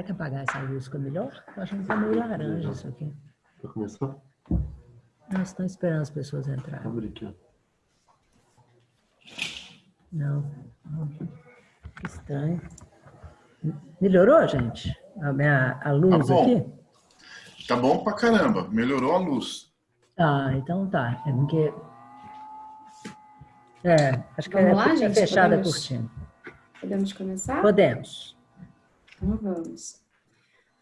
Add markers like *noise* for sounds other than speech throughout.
Será que apagar essa luz fica melhor? Eu acho que está meio laranja isso aqui. Vai começar? Nós estamos esperando as pessoas entrarem. Abre aqui, ó. Não. Que estranho. Melhorou, gente? A, minha, a luz Tá bom. aqui? Tá bom pra caramba. Melhorou a luz. Ah, então tá. É porque... É, acho que Vamos é, lá, gente? fechada a Podemos? cortina. Podemos começar? Podemos. Então vamos.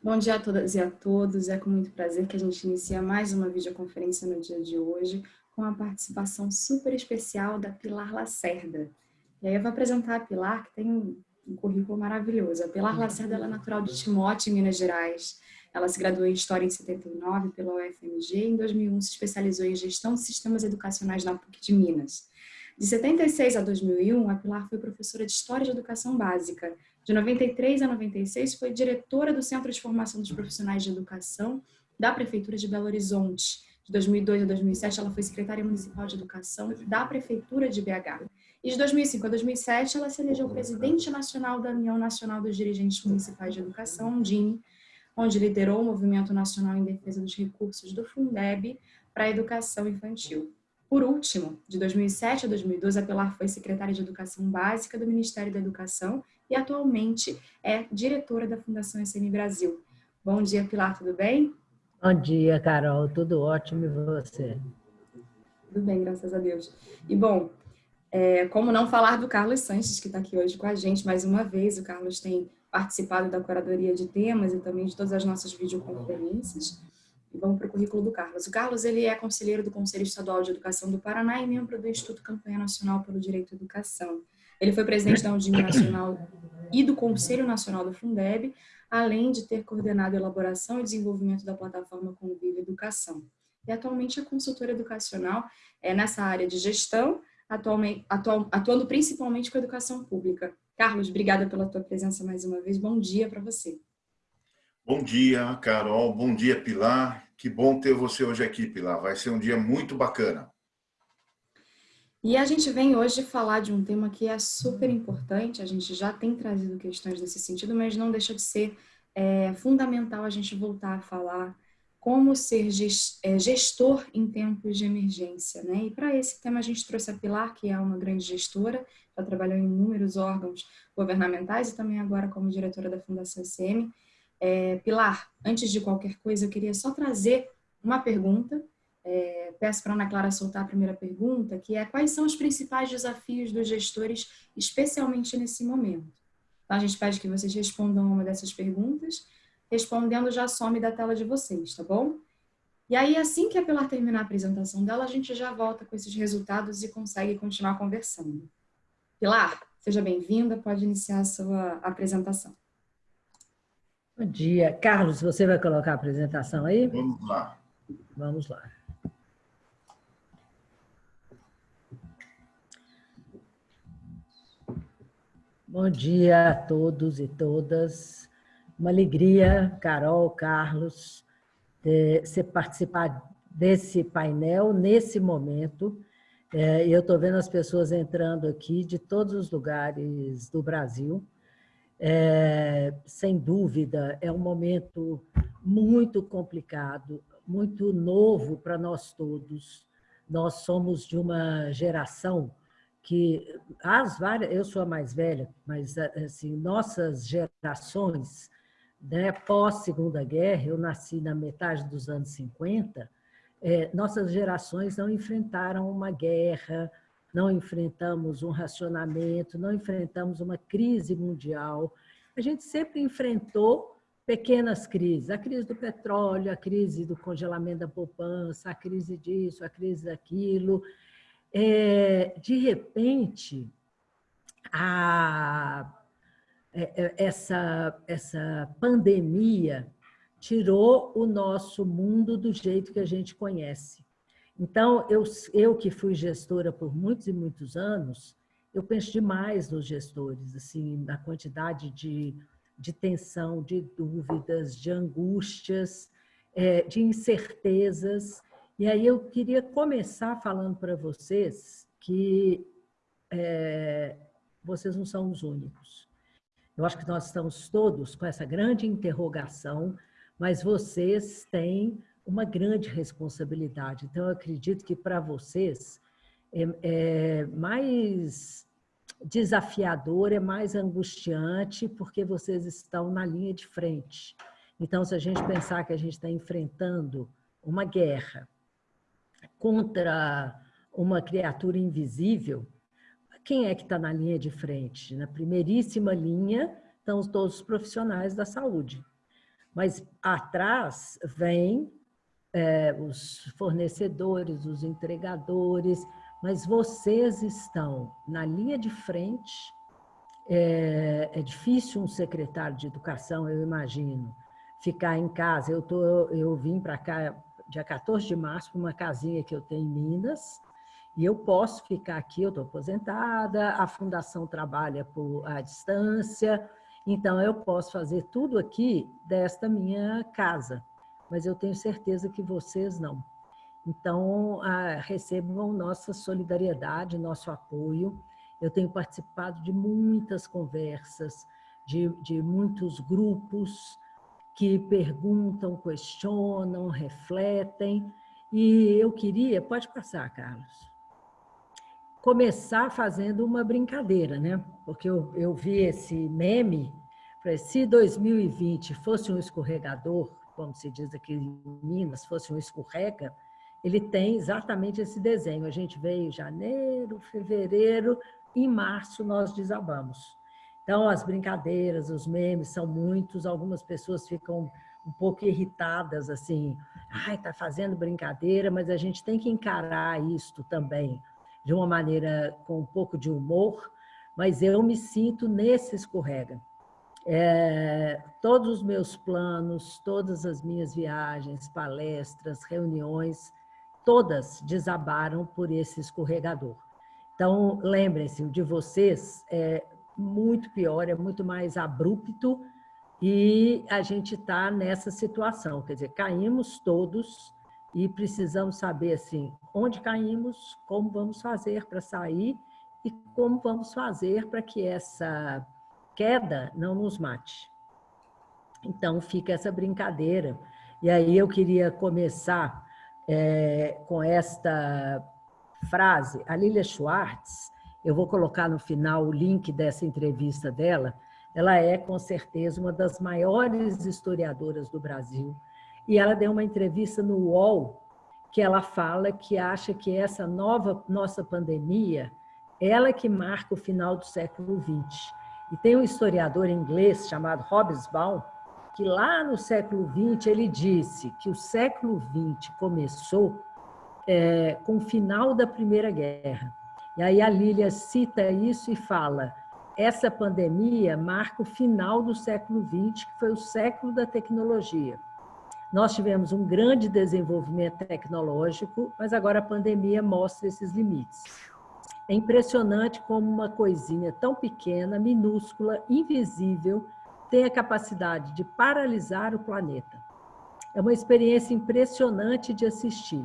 Bom dia a todas e a todos. É com muito prazer que a gente inicia mais uma videoconferência no dia de hoje com a participação super especial da Pilar Lacerda. E aí eu vou apresentar a Pilar, que tem um, currículo maravilhoso. A Pilar Lacerda é natural de Timóteo, Minas Gerais. Ela se graduou em História em 79 pela UFMG e em 2001 se especializou em Gestão de Sistemas Educacionais na PUC de Minas. De 76 a 2001, a Pilar foi professora de História de Educação Básica. De 93 a 96, foi diretora do Centro de Formação dos Profissionais de Educação da Prefeitura de Belo Horizonte. De 2002 a 2007, ela foi secretária municipal de Educação da Prefeitura de BH. E de 2005 a 2007, ela se elegeu presidente nacional da União Nacional dos Dirigentes Municipais de Educação, UNDINE, onde liderou o Movimento Nacional em Defesa dos Recursos do Fundeb para a Educação Infantil. Por último, de 2007 a 2012, a Pilar foi secretária de Educação Básica do Ministério da Educação e atualmente é diretora da Fundação SM Brasil. Bom dia, Pilar, tudo bem? Bom dia, Carol. Tudo ótimo e você? Tudo bem, graças a Deus. E bom, é, como não falar do Carlos Sanches, que está aqui hoje com a gente mais uma vez. O Carlos tem participado da curadoria de temas e também de todas as nossas videoconferências. E vamos para o currículo do Carlos. O Carlos ele é conselheiro do Conselho Estadual de Educação do Paraná e membro do Instituto Campanha Nacional pelo Direito à Educação. Ele foi presidente da Undime Nacional e do Conselho Nacional do Fundeb, além de ter coordenado a elaboração e desenvolvimento da plataforma Convive Educação. E atualmente é consultor educacional é, nessa área de gestão, atualmente, atual, atuando principalmente com a educação pública. Carlos, obrigada pela tua presença mais uma vez. Bom dia para você. Bom dia, Carol. Bom dia, Pilar. Que bom ter você hoje aqui, Pilar. Vai ser um dia muito bacana. E a gente vem hoje falar de um tema que é super importante. A gente já tem trazido questões nesse sentido, mas não deixa de ser é, fundamental a gente voltar a falar como ser gestor em tempos de emergência. Né? E para esse tema a gente trouxe a Pilar, que é uma grande gestora, já trabalhou em inúmeros órgãos governamentais e também agora como diretora da Fundação SM. É, Pilar, antes de qualquer coisa, eu queria só trazer uma pergunta. É, peço para a Ana Clara soltar a primeira pergunta, que é quais são os principais desafios dos gestores, especialmente nesse momento? Então, a gente pede que vocês respondam uma dessas perguntas respondendo já some da tela de vocês, tá bom? E aí, assim que a Pilar terminar a apresentação dela, a gente já volta com esses resultados e consegue continuar conversando. Pilar, seja bem-vinda, pode iniciar a sua apresentação. Bom dia. Carlos, você vai colocar a apresentação aí? Vamos lá. Vamos lá. Bom dia a todos e todas. Uma alegria, Carol, Carlos, de você participar desse painel nesse momento. É, eu estou vendo as pessoas entrando aqui de todos os lugares do Brasil. É, sem dúvida, é um momento muito complicado, muito novo para nós todos. Nós somos de uma geração que as várias, eu sou a mais velha, mas assim, nossas gerações né, pós-segunda guerra, eu nasci na metade dos anos 50, é, nossas gerações não enfrentaram uma guerra, não enfrentamos um racionamento, não enfrentamos uma crise mundial. A gente sempre enfrentou pequenas crises, a crise do petróleo, a crise do congelamento da poupança, a crise disso, a crise daquilo. É, de repente, a essa, essa pandemia tirou o nosso mundo do jeito que a gente conhece. Então, eu, eu que fui gestora por muitos e muitos anos, eu penso demais nos gestores, assim, na quantidade de, de tensão, de dúvidas, de angústias, é, de incertezas. E aí eu queria começar falando para vocês que é, vocês não são os únicos. Eu acho que nós estamos todos com essa grande interrogação, mas vocês têm uma grande responsabilidade. Então, eu acredito que para vocês é, é mais desafiador, é mais angustiante, porque vocês estão na linha de frente. Então, se a gente pensar que a gente está enfrentando uma guerra contra uma criatura invisível, quem é que está na linha de frente? Na primeiríssima linha estão todos os profissionais da saúde. Mas atrás vem é, os fornecedores, os entregadores, mas vocês estão na linha de frente. É, é difícil um secretário de educação, eu imagino, ficar em casa. Eu, tô, eu vim para cá dia 14 de março para uma casinha que eu tenho em Minas, e eu posso ficar aqui, eu estou aposentada, a fundação trabalha por à distância, então eu posso fazer tudo aqui desta minha casa, mas eu tenho certeza que vocês não. Então, ah, recebam nossa solidariedade, nosso apoio. Eu tenho participado de muitas conversas, de, de muitos grupos que perguntam, questionam, refletem. E eu queria, pode passar, Carlos, começar fazendo uma brincadeira, né? Porque eu, eu vi esse meme, se 2020 fosse um escorregador, como se diz aqui em Minas, fosse um escorrega, ele tem exatamente esse desenho. A gente veio em janeiro, fevereiro, em março nós desabamos. Então, as brincadeiras, os memes são muitos, algumas pessoas ficam um pouco irritadas, assim, ai, tá fazendo brincadeira, mas a gente tem que encarar isto também de uma maneira com um pouco de humor, mas eu me sinto nesse escorrega. É, todos os meus planos, todas as minhas viagens, palestras, reuniões, todas desabaram por esse escorregador. Então, lembrem-se, o de vocês é muito pior, é muito mais abrupto e a gente está nessa situação, quer dizer, caímos todos e precisamos saber assim, onde caímos, como vamos fazer para sair e como vamos fazer para que essa queda não nos mate. Então, fica essa brincadeira. E aí eu queria começar é, com esta frase. A Lilia Schwartz, eu vou colocar no final o link dessa entrevista dela, ela é, com certeza, uma das maiores historiadoras do Brasil. E ela deu uma entrevista no UOL, que ela fala que acha que essa nova nossa pandemia, ela que marca o final do século XX. E tem um historiador inglês chamado Hobsbawm, que lá no século XX ele disse que o século XX começou é, com o final da Primeira Guerra. E aí a Lília cita isso e fala, essa pandemia marca o final do século XX, que foi o século da tecnologia. Nós tivemos um grande desenvolvimento tecnológico, mas agora a pandemia mostra esses limites. É impressionante como uma coisinha tão pequena, minúscula, invisível, tem a capacidade de paralisar o planeta. É uma experiência impressionante de assistir.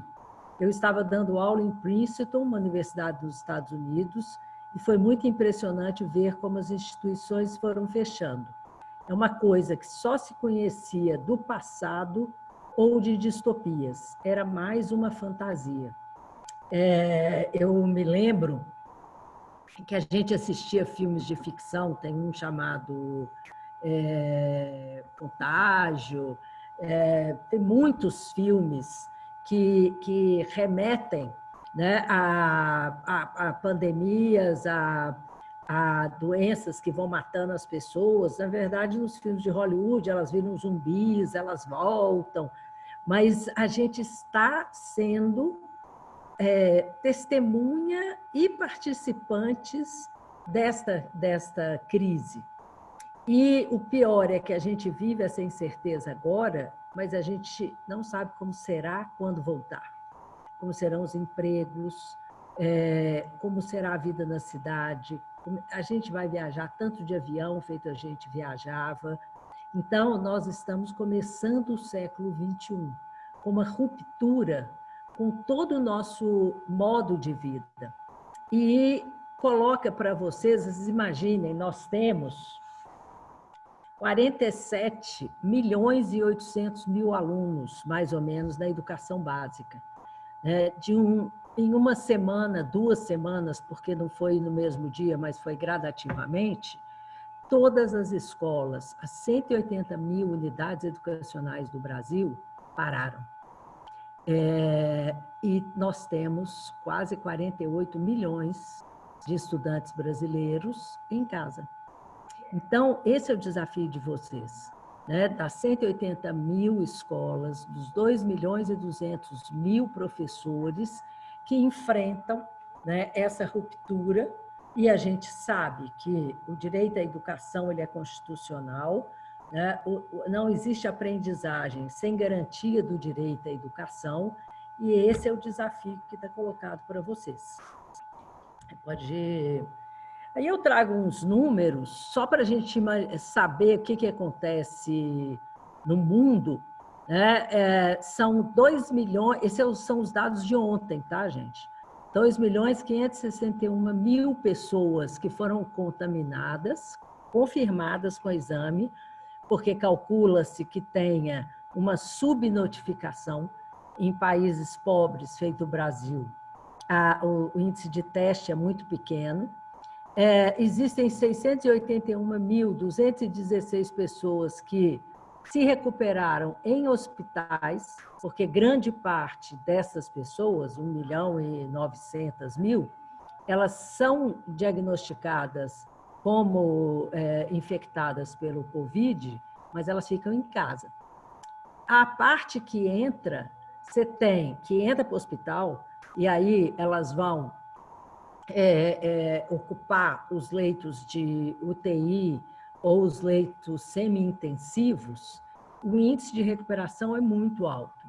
Eu estava dando aula em Princeton, uma universidade dos Estados Unidos, e foi muito impressionante ver como as instituições foram fechando. É uma coisa que só se conhecia do passado ou de distopias. Era mais uma fantasia. É, eu me lembro que a gente assistia filmes de ficção, tem um chamado é, Contágio, é, tem muitos filmes que, que remetem né, a, a, a pandemias, a, a doenças que vão matando as pessoas. Na verdade, nos filmes de Hollywood, elas viram zumbis, elas voltam, mas a gente está sendo é, testemunha e participantes desta, desta crise. E o pior é que a gente vive essa incerteza agora, mas a gente não sabe como será quando voltar. Como serão os empregos, é, como será a vida na cidade. A gente vai viajar tanto de avião, feito a gente viajava. Então, nós estamos começando o século XXI, com uma ruptura com todo o nosso modo de vida. E coloca para vocês, imaginem, nós temos 47 milhões e 800 mil alunos, mais ou menos, na educação básica. É, de um, em uma semana, duas semanas, porque não foi no mesmo dia, mas foi gradativamente, todas as escolas, as 180 mil unidades educacionais do Brasil, pararam. É, e nós temos quase 48 milhões de estudantes brasileiros em casa. Então, esse é o desafio de vocês, né? das 180 mil escolas, dos 2 milhões e 200 mil professores que enfrentam né, essa ruptura e a gente sabe que o direito à educação ele é constitucional, né? não existe aprendizagem sem garantia do direito à educação, e esse é o desafio que está colocado para vocês. Pode. Aí eu trago uns números só para a gente saber o que, que acontece no mundo. Né? É, são 2 milhões, esses são os dados de ontem, tá, gente? 2 milhões 561 mil pessoas que foram contaminadas, confirmadas com o exame, porque calcula-se que tenha uma subnotificação em países pobres, feito o Brasil. A, o, o, índice de teste é muito pequeno. É, existem 681.216 pessoas que se recuperaram em hospitais, porque grande parte dessas pessoas, 1 milhão e 900 mil, elas são diagnosticadas como é, infectadas pelo Covid, mas elas ficam em casa. A parte que entra, você tem, que entra para o hospital, e aí elas vão é, é, ocupar os leitos de UTI ou os leitos semi-intensivos, o índice de recuperação é muito alto.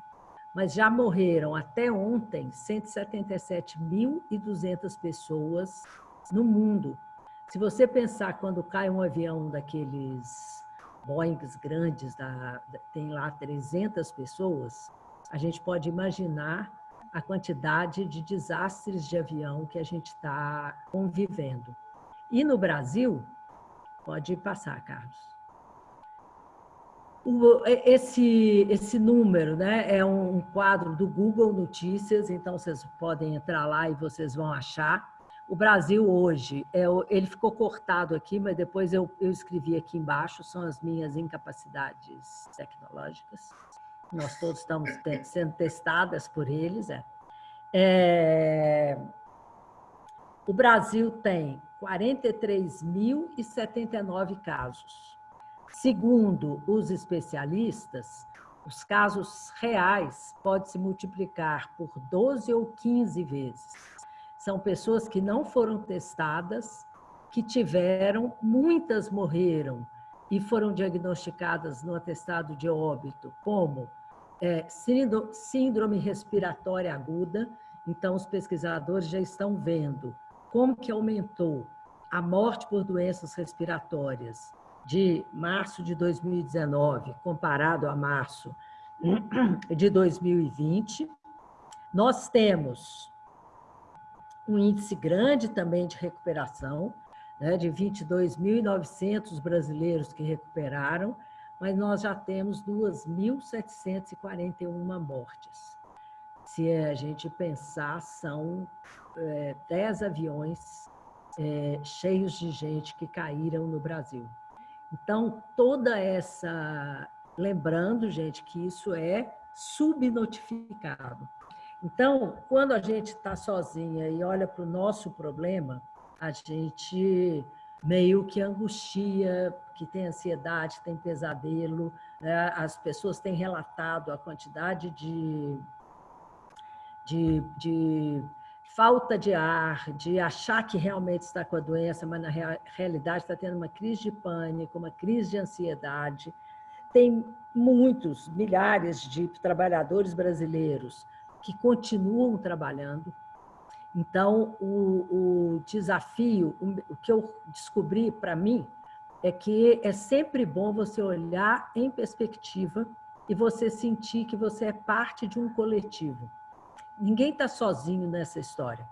Mas já morreram até ontem 177.200 pessoas no mundo se você pensar quando cai um avião daqueles Boeings grandes, da, tem lá 300 pessoas, a gente pode imaginar a quantidade de desastres de avião que a gente está convivendo. E no Brasil, pode passar, Carlos. esse, esse número né, é um quadro do Google Notícias, então vocês podem entrar lá e vocês vão achar. O Brasil hoje, é, ele ficou cortado aqui, mas depois eu, eu escrevi aqui embaixo, são as minhas incapacidades tecnológicas. Nós todos estamos sendo testadas por eles. É. É, o Brasil tem 43.079 casos. Segundo os especialistas, os casos reais podem se multiplicar por 12 ou 15 vezes são pessoas que não foram testadas, que tiveram, muitas morreram e foram diagnosticadas no atestado de óbito como é, síndrome respiratória aguda. Então, os pesquisadores já estão vendo como que aumentou a morte por doenças respiratórias de março de 2019 comparado a março *clears throat* de 2020. Nós temos um índice grande também de recuperação, né, de 22.900 brasileiros que recuperaram, mas nós já temos 2.741 mortes. Se a gente pensar, são é, 10 aviões é, cheios de gente que caíram no Brasil. Então, toda essa... Lembrando, gente, que isso é subnotificado. Então, quando a gente está sozinha e olha para o nosso problema, a gente meio que angustia, que tem ansiedade, tem pesadelo. Né? As pessoas têm relatado a quantidade de, de, de falta de ar, de achar que realmente está com a doença, mas na realidade está tendo uma crise de pânico, uma crise de ansiedade. Tem muitos, milhares de trabalhadores brasileiros que continuam trabalhando. Então, o, o desafio, o que eu descobri para mim, é que é sempre bom você olhar em perspectiva e você sentir que você é parte de um coletivo. Ninguém está sozinho nessa história.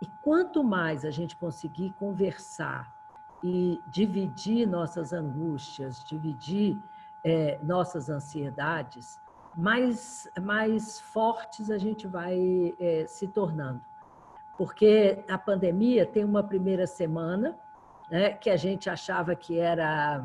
E quanto mais a gente conseguir conversar e dividir nossas angústias, dividir é, nossas ansiedades, mais, mais fortes a gente vai é, se tornando. Porque a pandemia tem uma primeira semana, né, que a gente achava que era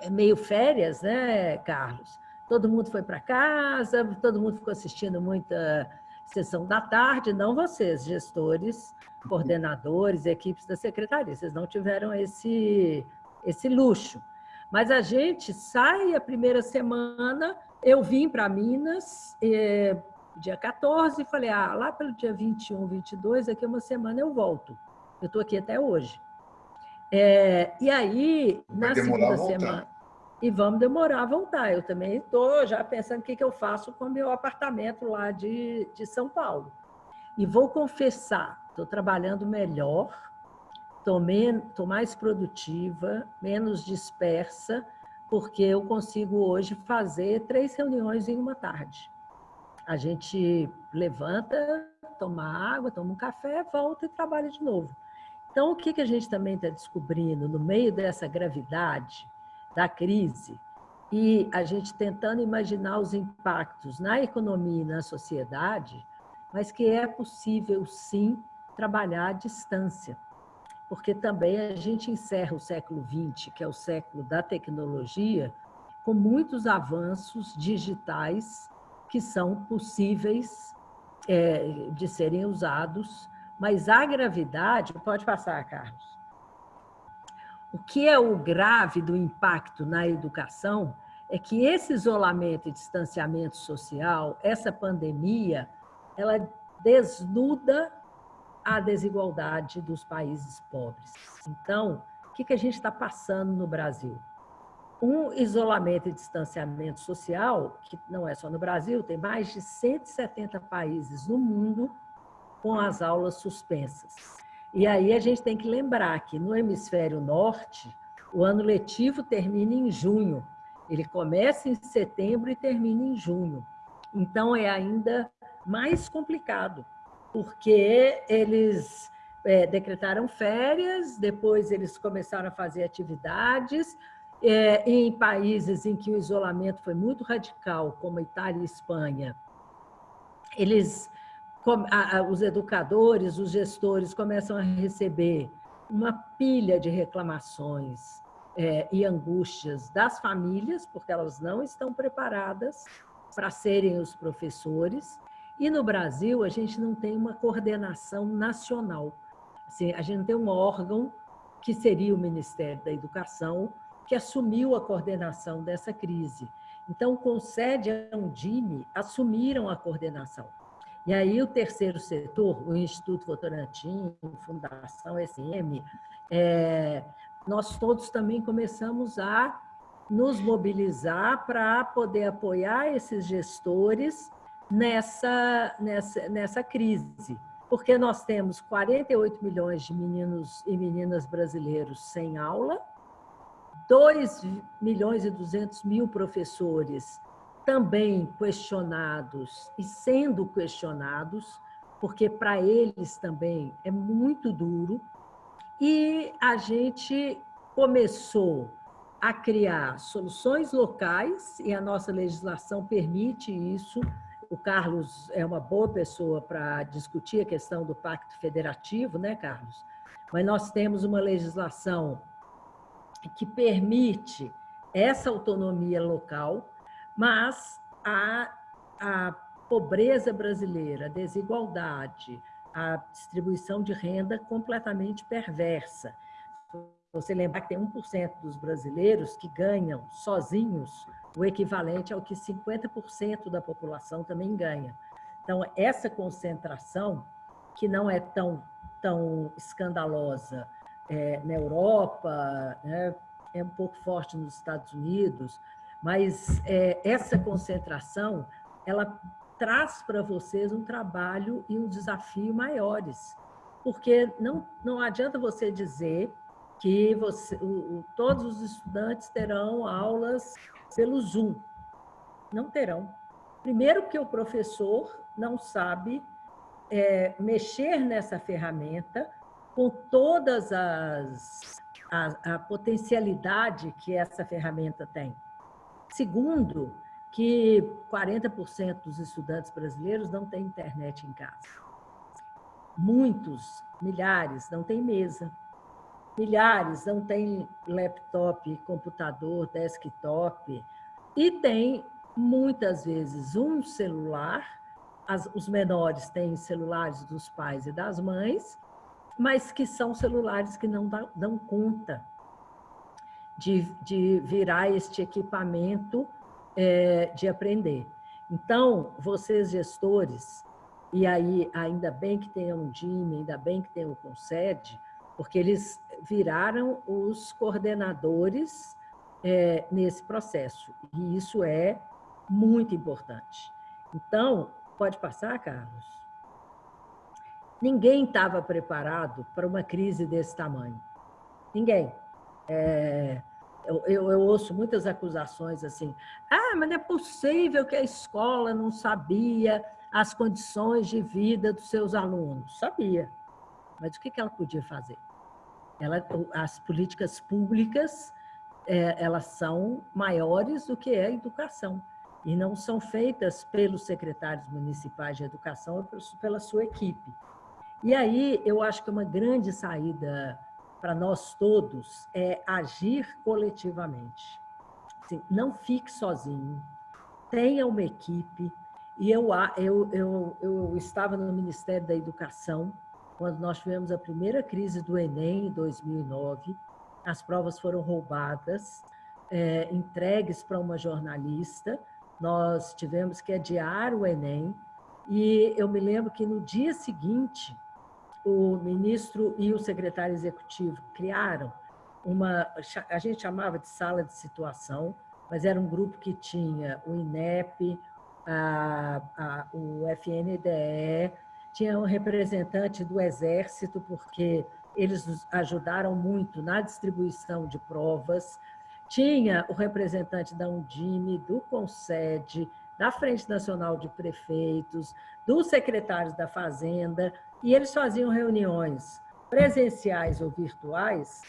é, meio férias, né, Carlos? Todo mundo foi para casa, todo mundo ficou assistindo muita sessão da tarde, não vocês, gestores, coordenadores, equipes da secretaria, vocês não tiveram esse, esse luxo. Mas a gente sai a primeira semana, eu vim para Minas, eh, dia 14, e falei, ah, lá pelo dia 21, 22, daqui uma semana eu volto. Eu estou aqui até hoje. É, e aí, Vai na segunda semana... E vamos demorar a voltar. Eu também estou já pensando o que, que eu faço com o meu apartamento lá de, de São Paulo. E vou confessar, estou trabalhando melhor, estou mais produtiva, menos dispersa, porque eu consigo hoje fazer três reuniões em uma tarde. A gente levanta, toma água, toma um café, volta e trabalha de novo. Então, o que, que a gente também está descobrindo no meio dessa gravidade da crise e a gente tentando imaginar os impactos na economia e na sociedade, mas que é possível, sim, trabalhar à distância. Porque também a gente encerra o século XX, que é o século da tecnologia, com muitos avanços digitais que são possíveis é, de serem usados mas a gravidade, pode passar, Carlos. O que é o grave do impacto na educação é que esse isolamento e distanciamento social, essa pandemia, ela desnuda a desigualdade dos países pobres. Então, o que a gente está passando no Brasil? Um isolamento e distanciamento social, que não é só no Brasil, tem mais de 170 países no mundo com as aulas suspensas. E aí a gente tem que lembrar que no hemisfério norte, o ano letivo termina em junho. Ele começa em setembro e termina em junho. Então é ainda mais complicado, porque eles é, decretaram férias, depois eles começaram a fazer atividades, é, em países em que o isolamento foi muito radical, como Itália e Espanha, eles os educadores, os gestores começam a receber uma pilha de reclamações é, e angústias das famílias, porque elas não estão preparadas para serem os professores. E no Brasil, a gente não tem uma coordenação nacional. Assim, a gente não tem um órgão que seria o Ministério da Educação, que assumiu a coordenação dessa crise. Então, o CONSED e a Undime assumiram a coordenação. E aí o terceiro setor, o Instituto Votorantim, Fundação SM, é, nós todos também começamos a nos mobilizar para poder apoiar esses gestores nessa, nessa, nessa crise. Porque nós temos 48 milhões de meninos e meninas brasileiros sem aula, 2 milhões e 200 mil professores também questionados e sendo questionados, porque para eles também é muito duro, e a gente começou a criar soluções locais, e a nossa legislação permite isso. O Carlos é uma boa pessoa para discutir a questão do pacto federativo, né, Carlos? Mas nós temos uma legislação que permite essa autonomia local, mas a, a pobreza brasileira, a desigualdade, a distribuição de renda completamente perversa. Você lembrar que tem 1% dos brasileiros que ganham sozinhos o equivalente ao que 50% da população também ganha. Então, essa concentração, que não é tão, tão escandalosa é, na Europa, né, é um pouco forte nos Estados Unidos, mas é, essa concentração, ela traz para vocês um trabalho e um desafio maiores, porque não, não adianta você dizer que você, o, o, todos os estudantes terão aulas pelo Zoom. Não terão. Primeiro que o professor não sabe é, mexer nessa ferramenta com todas as a, a potencialidade que essa ferramenta tem. Segundo, que 40% dos estudantes brasileiros não têm internet em casa. Muitos, milhares, não têm mesa. Milhares não têm laptop, computador, desktop. E tem, muitas vezes, um celular. As, os menores têm celulares dos pais e das mães, mas que são celulares que não dão, conta de, de virar este equipamento é, de aprender. Então, vocês gestores, e aí ainda bem que tem um DIME, ainda bem que tem o CONSED, porque eles viraram os coordenadores é, nesse processo, e isso é muito importante. Então, pode passar, Carlos? Ninguém estava preparado para uma crise desse tamanho. Ninguém. É, eu, eu, eu, ouço muitas acusações assim, ah, mas não é possível que a escola não sabia as condições de vida dos seus alunos. Sabia, mas o que ela podia fazer? Ela, as políticas públicas, é, elas são maiores do que a educação e não são feitas pelos secretários municipais de educação, pela sua equipe. E aí, eu acho que uma grande saída para nós todos é agir coletivamente. Assim, não fique sozinho, tenha uma equipe. E eu, eu, eu, eu estava no Ministério da Educação quando nós tivemos a primeira crise do Enem, em 2009. As provas foram roubadas, é, entregues para uma jornalista. Nós tivemos que adiar o Enem. E eu me lembro que no dia seguinte, o ministro e o secretário executivo criaram uma, a gente chamava de sala de situação, mas era um grupo que tinha o INEP, a, a, o FNDE, tinha um representante do Exército, porque eles nos ajudaram muito na distribuição de provas, tinha o representante da Undime, do CONSED, da Frente Nacional de Prefeitos, dos secretários da Fazenda, e eles faziam reuniões presenciais ou virtuais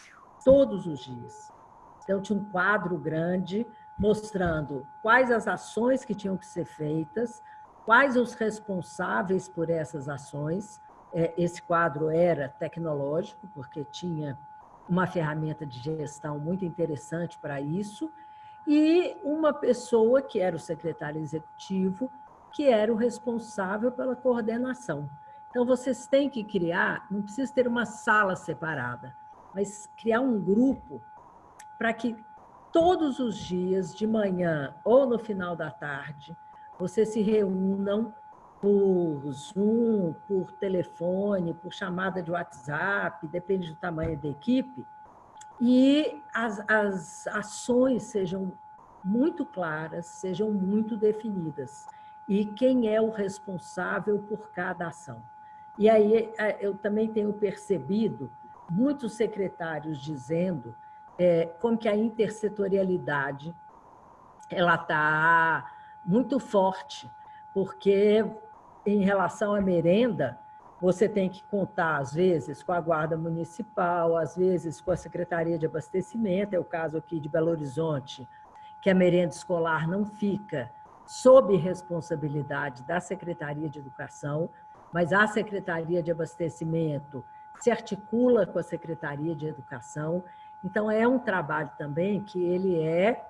todos os dias. Então, tinha um quadro grande mostrando quais as ações que tinham que ser feitas, quais os responsáveis por essas ações. É, esse quadro era tecnológico, porque tinha uma ferramenta de gestão muito interessante para isso, e uma pessoa que era o secretário executivo, que era o responsável pela coordenação. Então, vocês têm que criar, não precisa ter uma sala separada, mas criar um grupo para que todos os dias, de manhã ou no final da tarde, vocês se reúnam por Zoom, por telefone, por chamada de WhatsApp, depende do tamanho da equipe, e as, as ações sejam muito claras, sejam muito definidas, e quem é o responsável por cada ação. E aí é, eu também tenho percebido muitos secretários dizendo é, como que a intersetorialidade ela está muito forte, porque em relação à merenda, você tem que contar, às vezes, com a Guarda Municipal, às vezes com a Secretaria de Abastecimento, é o caso aqui de Belo Horizonte, que a merenda escolar não fica sob responsabilidade da Secretaria de Educação, mas a Secretaria de Abastecimento se articula com a Secretaria de Educação. Então, é um trabalho também que ele é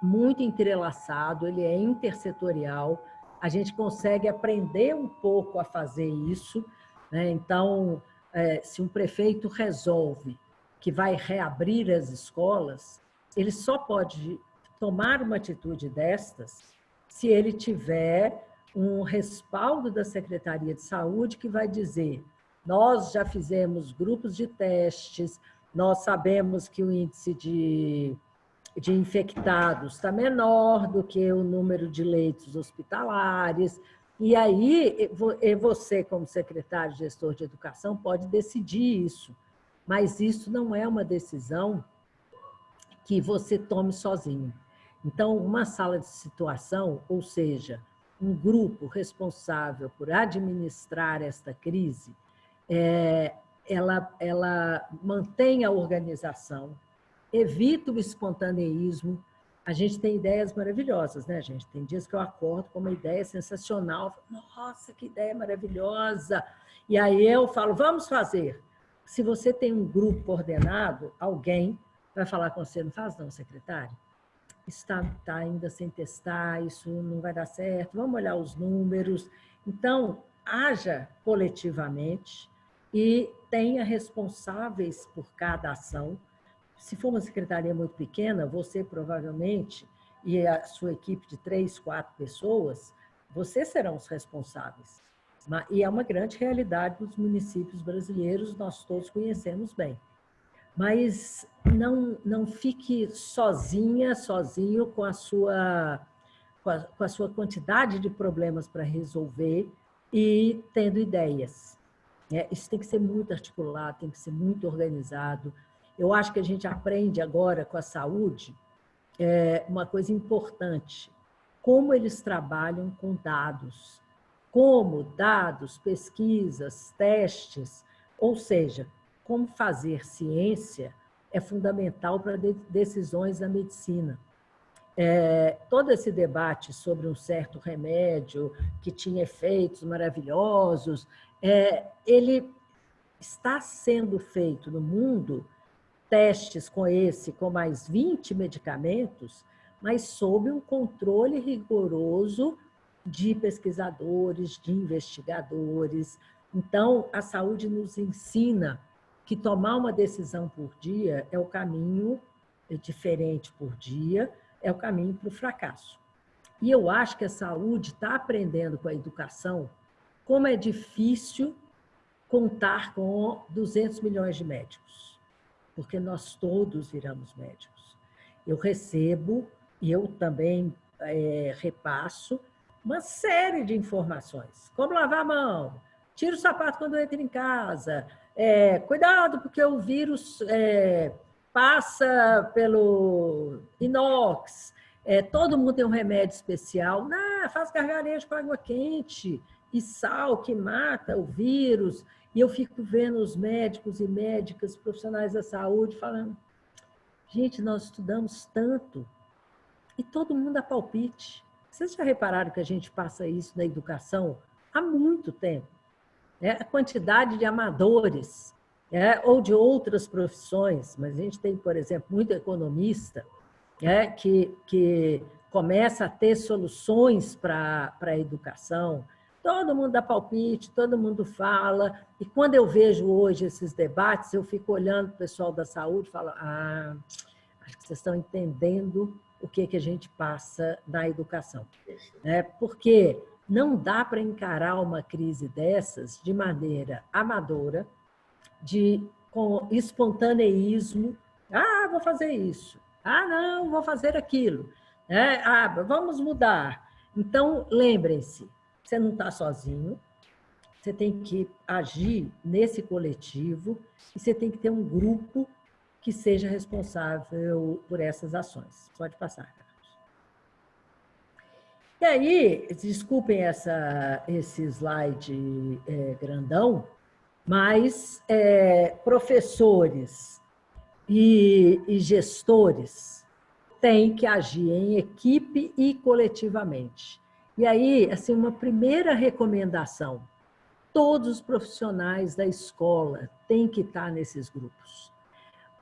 muito entrelaçado, ele é intersetorial, a gente consegue aprender um pouco a fazer isso. Né? Então, é, se um prefeito resolve que vai reabrir as escolas, ele só pode tomar uma atitude destas se ele tiver um respaldo da Secretaria de Saúde que vai dizer nós já fizemos grupos de testes, nós sabemos que o índice de, de infectados está menor do que o número de leitos hospitalares, e aí você, como secretário gestor de educação, pode decidir isso, mas isso não é uma decisão que você tome sozinho. Então, uma sala de situação, ou seja, um grupo responsável por administrar esta crise, é, ela, ela mantém a organização, evita o espontaneísmo. A gente tem ideias maravilhosas, né, gente? Tem dias que eu acordo com uma ideia sensacional. Nossa, que ideia maravilhosa! E aí eu falo, vamos fazer. Se você tem um grupo ordenado, alguém vai falar com você, não faz não, secretário? Está, está ainda sem testar, isso não vai dar certo, vamos olhar os números. Então, haja coletivamente e tenha responsáveis por cada ação. Se for uma secretaria muito pequena, você provavelmente e a sua equipe de três, quatro pessoas, vocês serão os responsáveis. E é uma grande realidade dos municípios brasileiros, nós todos conhecemos bem. Mas não, não fique sozinha, sozinho com a sua, com a, com a sua quantidade de problemas para resolver e tendo ideias. É, isso tem que ser muito articulado, tem que ser muito organizado. Eu acho que a gente aprende agora com a saúde é, uma coisa importante, como eles trabalham com dados, como dados, pesquisas, testes, ou seja, como fazer ciência é fundamental para decisões da medicina. É, todo esse debate sobre um certo remédio que tinha efeitos maravilhosos, é, ele está sendo feito no mundo testes com esse, com mais 20 medicamentos, mas sob um controle rigoroso de pesquisadores, de investigadores. Então, a saúde nos ensina que tomar uma decisão por dia é o caminho diferente por dia, é o caminho para o fracasso. E eu acho que a saúde está aprendendo com a educação como é difícil contar com 200 milhões de médicos, porque nós todos viramos médicos. Eu recebo, e eu também é, repasso, uma série de informações. Como lavar a mão, tira o sapato quando entra em casa, é, cuidado porque o vírus é, passa pelo inox, é, todo mundo tem um remédio especial, nah, faz gargarejo com água quente, e sal que mata o vírus. E eu fico vendo os médicos e médicas, profissionais da saúde, falando: gente, nós estudamos tanto e todo mundo dá palpite. Vocês já repararam que a gente passa isso na educação há muito tempo? É, a quantidade de amadores é, ou de outras profissões, mas a gente tem, por exemplo, muito economista é, que, que começa a ter soluções para a educação, Todo mundo dá palpite, todo mundo fala. E quando eu vejo hoje esses debates, eu fico olhando o pessoal da saúde e falo, ah, acho que vocês estão entendendo o que, que a gente passa na educação. É, porque não dá para encarar uma crise dessas de maneira amadora, de, com espontaneísmo. Ah, vou fazer isso. Ah, não, vou fazer aquilo. É, ah, vamos mudar. Então, lembrem-se, você não está sozinho, você tem que agir nesse coletivo e você tem que ter um grupo que seja responsável por essas ações. Pode passar, Carlos. E aí, desculpem essa, esse slide é, grandão, mas é, professores e, e gestores têm que agir em equipe e coletivamente. E aí, assim, uma primeira recomendação, todos os profissionais da escola têm que estar nesses grupos.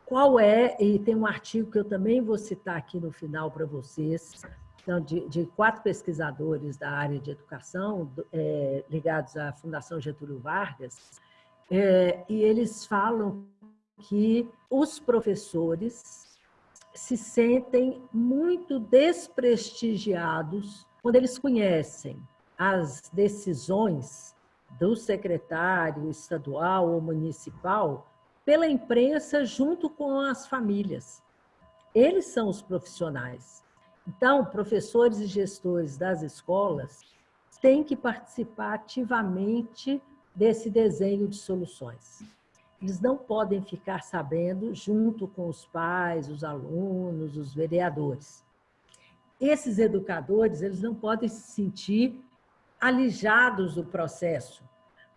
Qual é, e tem um artigo que eu também vou citar aqui no final para vocês, então, de, de, quatro pesquisadores da área de educação, é, ligados à Fundação Getúlio Vargas, é, e eles falam que os professores se sentem muito desprestigiados quando eles conhecem as decisões do secretário estadual ou municipal pela imprensa junto com as famílias. Eles são os profissionais. Então, professores e gestores das escolas têm que participar ativamente desse desenho de soluções. Eles não podem ficar sabendo junto com os pais, os alunos, os vereadores esses educadores eles não podem se sentir alijados do processo,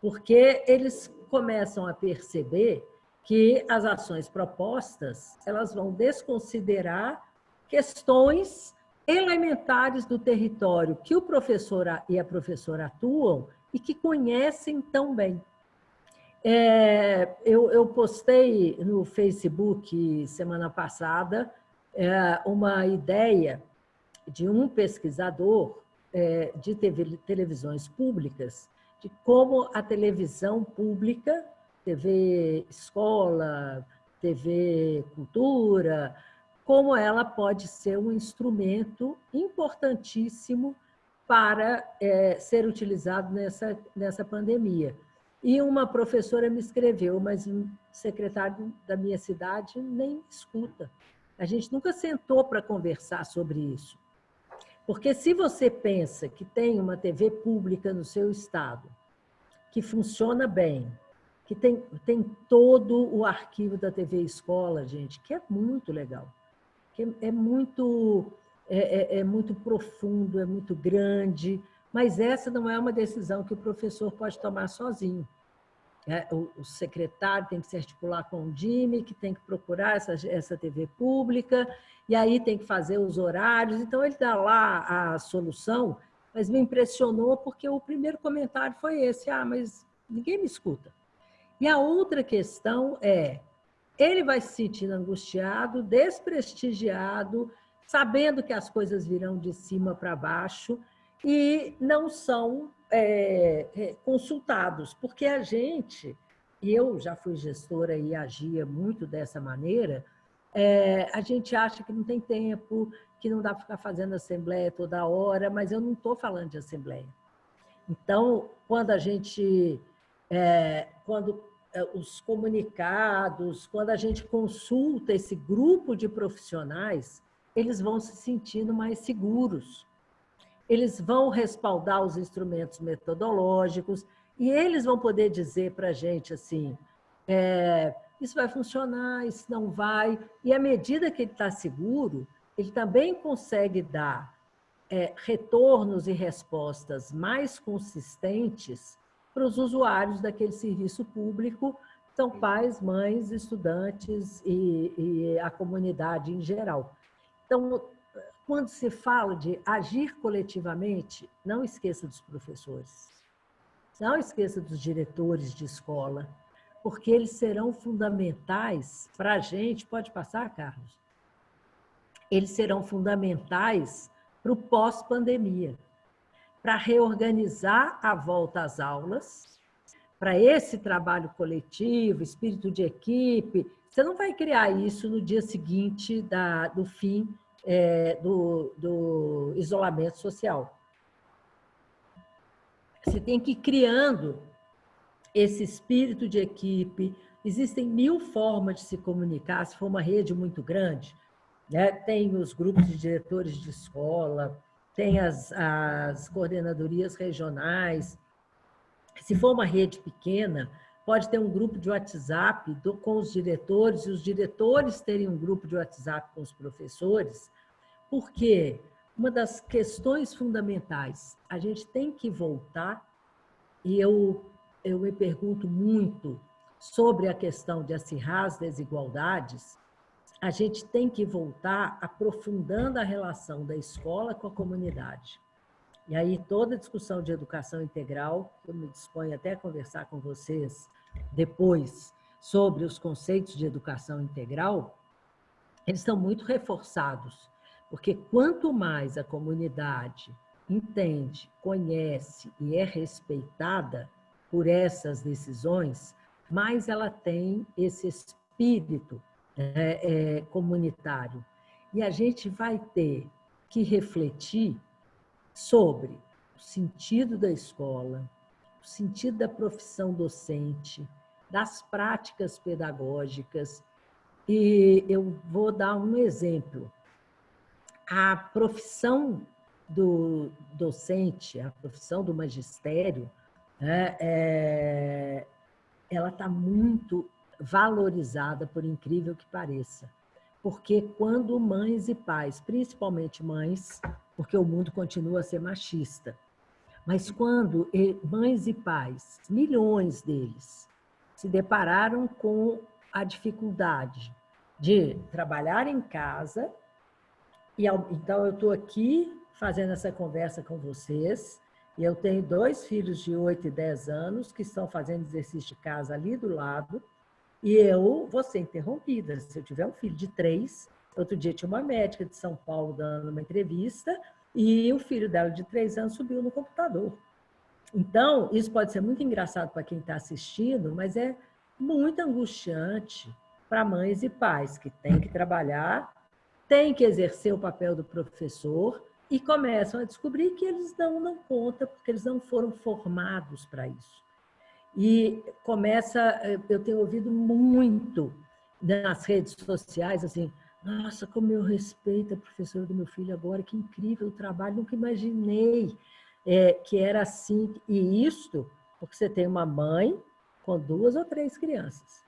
porque eles começam a perceber que as ações propostas elas vão desconsiderar questões elementares do território que o professor e a professora atuam e que conhecem tão bem. É, eu, eu, postei no Facebook semana passada é, uma ideia de um pesquisador é, de TV, televisões públicas, de como a televisão pública, TV escola, TV cultura, como ela pode ser um instrumento importantíssimo para é, ser utilizado nessa, nessa pandemia. E uma professora me escreveu, mas o secretário da minha cidade nem escuta. A gente nunca sentou para conversar sobre isso. Porque se você pensa que tem uma TV pública no seu estado, que funciona bem, que tem, tem todo o arquivo da TV Escola, gente, que é muito legal, que é, é muito, é, é, é muito profundo, é muito grande, mas essa não é uma decisão que o professor pode tomar sozinho. É, o, o, secretário tem que se articular com o DIME, que tem que procurar essa, essa TV pública, e aí tem que fazer os horários. Então, ele dá lá a solução, mas me impressionou porque o primeiro comentário foi esse, ah, mas ninguém me escuta. E a outra questão é, ele vai se sentindo angustiado, desprestigiado, sabendo que as coisas virão de cima para baixo e não são é, é, consultados, porque a gente, eu já fui gestora e agia muito dessa maneira, é, a gente acha que não tem tempo, que não dá para ficar fazendo assembleia toda hora, mas eu não estou falando de assembleia. Então, quando a gente, é, quando é, os comunicados, quando a gente consulta esse grupo de profissionais, eles vão se sentindo mais seguros eles vão respaldar os instrumentos metodológicos e eles vão poder dizer para a gente assim, é, isso vai funcionar, isso não vai. E à medida que ele está seguro, ele também consegue dar é, retornos e respostas mais consistentes para os usuários daquele serviço público, são pais, mães, estudantes e, e a comunidade em geral. Então, quando se fala de agir coletivamente, não esqueça dos professores, não esqueça dos diretores de escola, porque eles serão fundamentais para a gente. Pode passar, Carlos? Eles serão fundamentais para o pós-pandemia, para reorganizar a volta às aulas, para esse trabalho coletivo, espírito de equipe. Você não vai criar isso no dia seguinte da, do fim é, do, do isolamento social. Você tem que ir criando esse espírito de equipe. Existem mil formas de se comunicar, se for uma rede muito grande. Né? Tem os grupos de diretores de escola, tem as, as coordenadorias regionais. Se for uma rede pequena, pode ter um grupo de WhatsApp do, com os diretores, e os diretores terem um grupo de WhatsApp com os professores, porque uma das questões fundamentais, a gente tem que voltar, e eu, eu me pergunto muito sobre a questão de acirrar as desigualdades, a gente tem que voltar aprofundando a relação da escola com a comunidade. E aí toda a discussão de educação integral, eu me disponho até a conversar com vocês depois sobre os conceitos de educação integral, eles estão muito reforçados porque quanto mais a comunidade entende, conhece e é respeitada por essas decisões, mais ela tem esse espírito é, é, comunitário. E a gente vai ter que refletir sobre o sentido da escola, sentido da profissão docente, das práticas pedagógicas. E eu vou dar um exemplo a profissão do docente, a profissão do magistério, né, é, ela está muito valorizada, por incrível que pareça. Porque quando mães e pais, principalmente mães, porque o mundo continua a ser machista, mas quando mães e pais, milhões deles, se depararam com a dificuldade de trabalhar em casa. E então eu estou aqui fazendo essa conversa com vocês. E eu tenho dois filhos de 8 e 10 anos que estão fazendo exercício de casa ali do lado. E eu vou ser interrompida. Se eu tiver um filho de três, outro dia tinha uma médica de São Paulo dando uma entrevista e o filho dela de três anos subiu no computador. Então, isso pode ser muito engraçado para quem está assistindo, mas é muito angustiante para mães e pais que têm que trabalhar, têm que exercer o papel do professor e começam a descobrir que eles não dão conta, porque eles não foram formados para isso. E começa, eh, eu tenho ouvido muito nas redes sociais, assim, nossa, como eu respeito a professora do meu filho agora, que incrível o trabalho, nunca imaginei é, que era assim. E isto, porque você tem uma mãe com duas ou três crianças.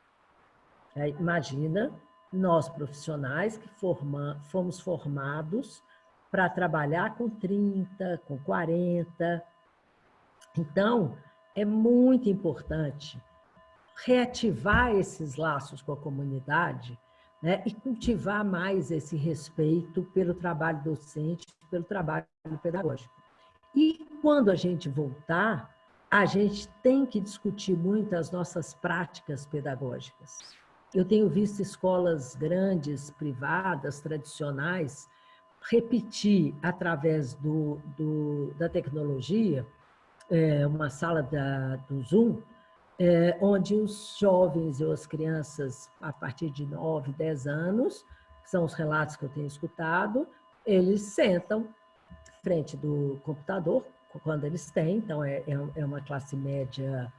Aí, imagina nós profissionais que forma, fomos formados para trabalhar com 30, com 40. Então, é muito importante reativar esses laços com a comunidade né, e cultivar mais esse respeito pelo trabalho docente, pelo trabalho pedagógico. E quando a gente voltar, a gente tem que discutir muito as nossas práticas pedagógicas. Eu tenho visto escolas grandes, privadas, tradicionais, repetir através do, do da tecnologia, é, uma sala da, do Zoom, é, onde os jovens ou as crianças, a partir de 9, 10 anos, são os relatos que eu tenho escutado, eles sentam frente do computador, quando eles têm, então é, é, é uma classe média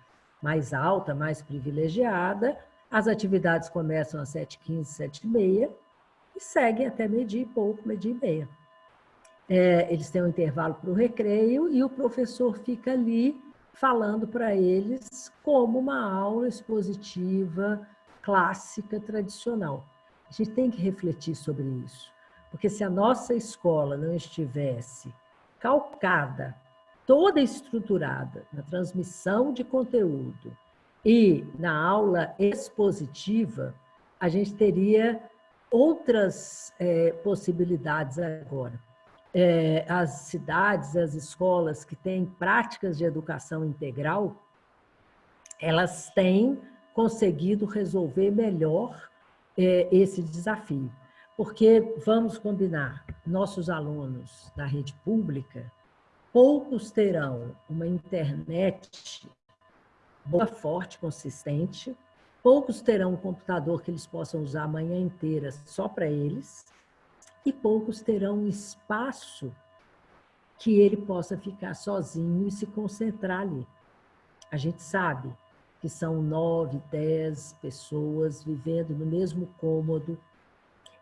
mais alta, mais privilegiada, as atividades começam às 7h15, 7h30 e seguem até meio-dia e pouco, meio-dia e meia. É, eles têm um intervalo para o recreio e o professor fica ali falando para eles como uma aula expositiva clássica, tradicional. A gente tem que refletir sobre isso, porque se a nossa escola não estivesse calcada, toda estruturada na transmissão de conteúdo e na aula expositiva, a gente teria outras é, possibilidades agora é, as cidades, as escolas que têm práticas de educação integral, elas têm conseguido resolver melhor é, esse desafio. Porque, vamos combinar, nossos alunos da rede pública, poucos terão uma internet boa, forte, consistente, poucos terão um computador que eles possam usar a manhã inteira só para eles, e poucos terão espaço que ele possa ficar sozinho e se concentrar ali. A gente sabe que são nove, dez pessoas vivendo no mesmo cômodo,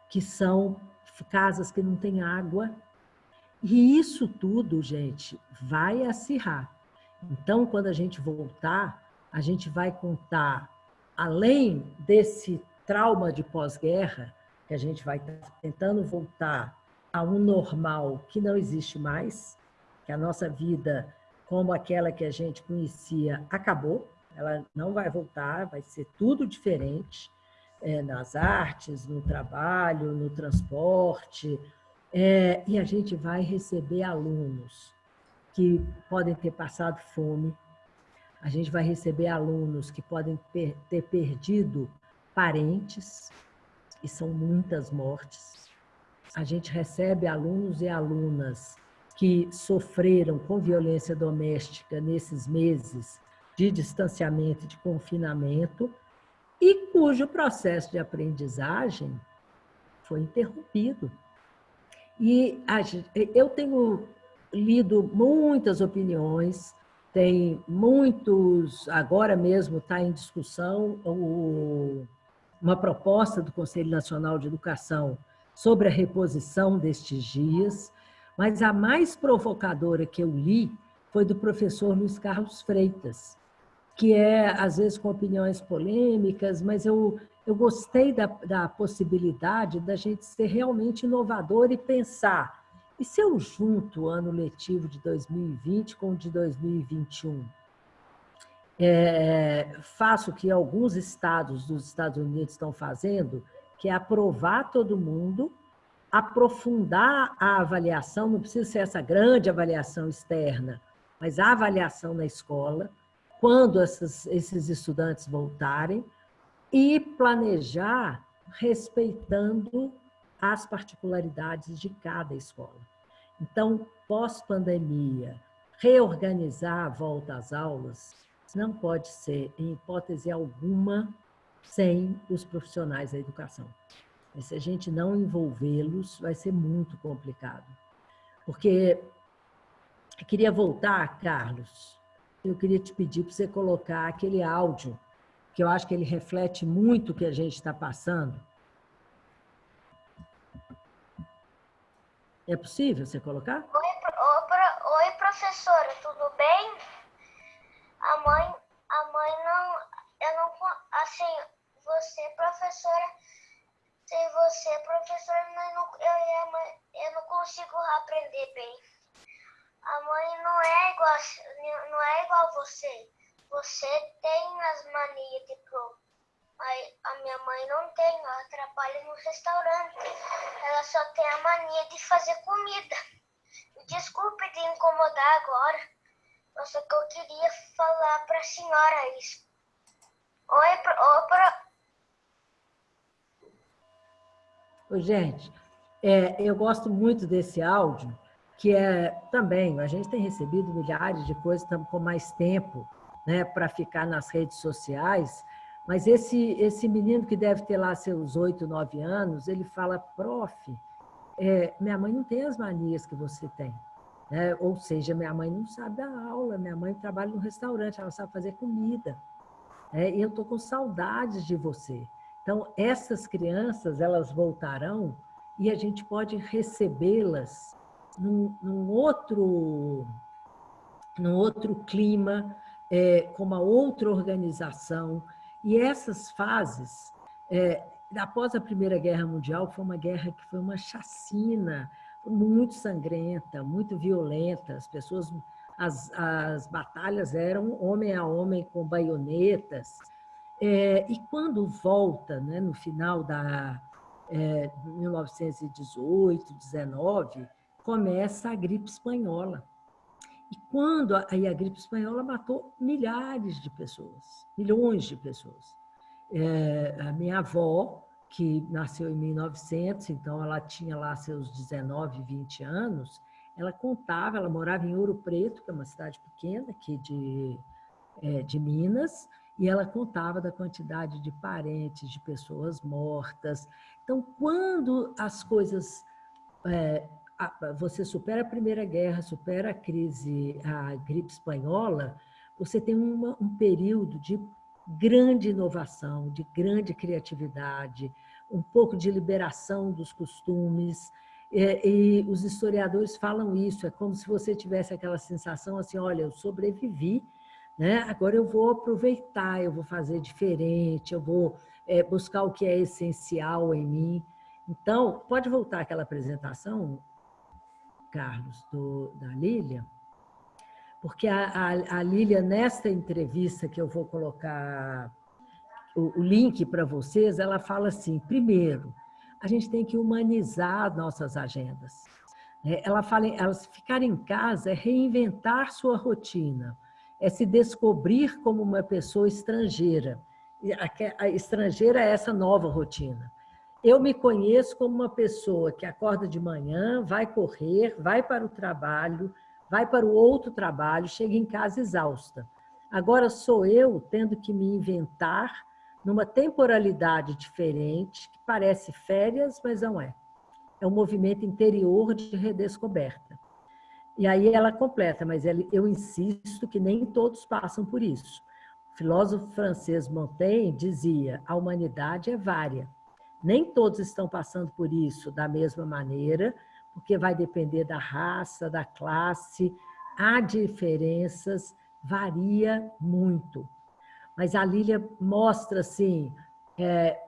que são casas que não têm água. E isso tudo, gente, vai acirrar. Então, quando a gente voltar, a gente vai contar, além desse trauma de pós-guerra, que a gente vai estar tentando voltar a um normal que não existe mais, que a nossa vida, como aquela que a gente conhecia, acabou, ela não vai voltar, vai ser tudo diferente é, nas artes, no trabalho, no transporte, é, e a gente vai receber alunos que podem ter passado fome, a gente vai receber alunos que podem ter perdido parentes, e são muitas mortes. A gente recebe alunos e alunas que sofreram com violência doméstica nesses meses de distanciamento e de confinamento e cujo processo de aprendizagem foi interrompido. E eu tenho lido muitas opiniões, tem muitos, agora mesmo está em discussão o uma proposta do Conselho Nacional de Educação sobre a reposição destes dias, mas a mais provocadora que eu li foi do professor Luiz Carlos Freitas, que é, às vezes, com opiniões polêmicas, mas eu, eu gostei da, da possibilidade da gente ser realmente inovador e pensar, e se eu junto o ano letivo de 2020 com o de 2021? É, faço o que alguns estados dos Estados Unidos estão fazendo, que é aprovar todo mundo, aprofundar a avaliação, não precisa ser essa grande avaliação externa, mas a avaliação na escola, quando essas, esses estudantes voltarem, e planejar respeitando as particularidades de cada escola. Então, pós-pandemia, reorganizar a volta às aulas não pode ser, em hipótese alguma, sem os profissionais da educação. E se a gente não envolvê-los, vai ser muito complicado. Porque eu queria voltar, Carlos, eu queria te pedir para você colocar aquele áudio, que eu acho que ele reflete muito o que a gente está passando. É possível você colocar? Oi, oi, professora, tudo bem? Assim, você, professora, sem você, professora, eu não, eu, eu, não consigo aprender bem. A mãe não é igual, não é igual você. Você tem as manias de pro. A minha mãe não tem, ela trabalha no restaurante. Ela só tem a mania de fazer comida. Desculpe de incomodar agora. Só que eu queria falar para a senhora isso. Oi, pro, pra... Oi, gente. É, eu gosto muito desse áudio, que é também, a gente tem recebido milhares de coisas, estamos com mais tempo né, para ficar nas redes sociais, mas esse, esse menino que deve ter lá seus oito, nove anos, ele fala, prof, é, minha mãe não tem as manias que você tem. Né? Ou seja, minha mãe não sabe dar aula, minha mãe trabalha no restaurante, ela sabe fazer comida. É, eu estou com saudades de você. Então, essas crianças, elas voltarão e a gente pode recebê-las num, num, outro, num outro clima, é, com uma outra organização. E essas fases, é, após a Primeira Guerra Mundial, foi uma guerra que foi uma chacina, muito sangrenta, muito violenta, as pessoas, as, as batalhas eram homem a homem com baionetas, é, e quando volta, né, no final da é, 1918, 19, começa a gripe espanhola. E quando aí a gripe espanhola matou milhares de pessoas, milhões de pessoas. É, a minha avó, que nasceu em 1900, então ela tinha lá seus 19, 20 anos, ela contava, ela morava em Ouro Preto, que é uma cidade pequena aqui de, é, de Minas, e ela contava da quantidade de parentes, de pessoas mortas. Então, quando as coisas... É, você supera a Primeira Guerra, supera a crise, a gripe espanhola, você tem uma, um período de grande inovação, de grande criatividade, um pouco de liberação dos costumes, e, e, os historiadores falam isso, é como se você tivesse aquela sensação assim, olha, eu sobrevivi, né? agora eu vou aproveitar, eu vou fazer diferente, eu vou é, buscar o que é essencial em mim. Então, pode voltar aquela apresentação, Carlos, do, da Lília? porque a, a, a Lília, nesta entrevista que eu vou colocar o, o link para vocês, ela fala assim, primeiro, a gente tem que humanizar nossas agendas. Né? Ela fala, elas ficar em casa é reinventar sua rotina, é se descobrir como uma pessoa estrangeira. A estrangeira é essa nova rotina. Eu me conheço como uma pessoa que acorda de manhã, vai correr, vai para o trabalho, vai para o outro trabalho, chega em casa exausta. Agora sou eu tendo que me inventar numa temporalidade diferente, que parece férias, mas não é. É um movimento interior de redescoberta. E aí ela completa, mas eu insisto que nem todos passam por isso. O filósofo francês Montaigne dizia, a humanidade é vária. Nem todos estão passando por isso da mesma maneira, porque vai depender da raça, da classe, há diferenças, varia muito. Mas a Lília mostra assim, é,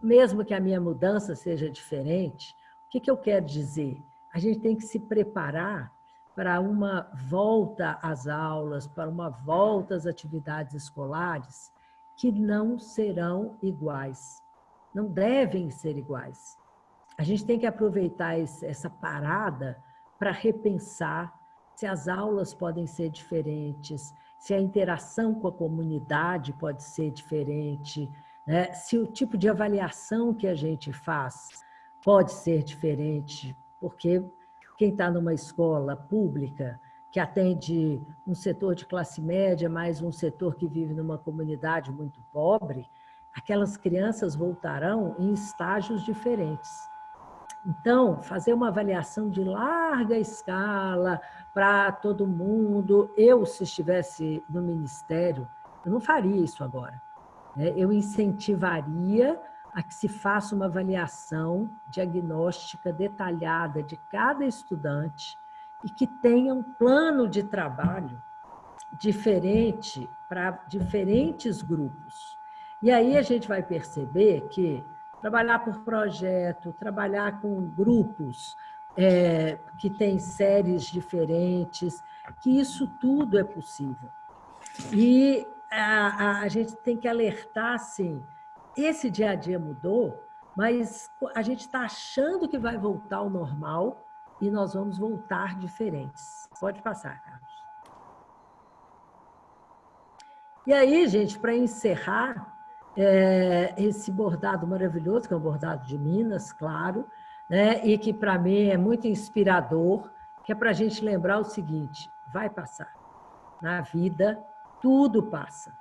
mesmo que a minha mudança seja diferente, o que, que eu quero dizer? A gente tem que se preparar para uma volta às aulas, para uma volta às atividades escolares, que não serão iguais, não devem ser iguais. A gente tem que aproveitar essa parada para repensar se as aulas podem ser diferentes, se a interação com a comunidade pode ser diferente, né? se o tipo de avaliação que a gente faz pode ser diferente, porque quem está numa escola pública que atende um setor de classe média, mais um setor que vive numa comunidade muito pobre, aquelas crianças voltarão em estágios diferentes. Então, fazer uma avaliação de larga escala para todo mundo, eu, se estivesse no ministério, eu não faria isso agora. Né? Eu incentivaria a que se faça uma avaliação diagnóstica detalhada de cada estudante e que tenha um plano de trabalho diferente para diferentes grupos. E aí a gente vai perceber que trabalhar por projeto, trabalhar com grupos é, que têm séries diferentes, que isso tudo é possível. E a, a, a gente tem que alertar, assim, esse dia a dia mudou, mas a gente está achando que vai voltar ao normal e nós vamos voltar diferentes. Pode passar, Carlos. E aí, gente, para encerrar, é, esse bordado maravilhoso, que é um bordado de Minas, claro, né, e que para mim é muito inspirador, que é para a gente lembrar o seguinte, vai passar. Na vida, tudo passa,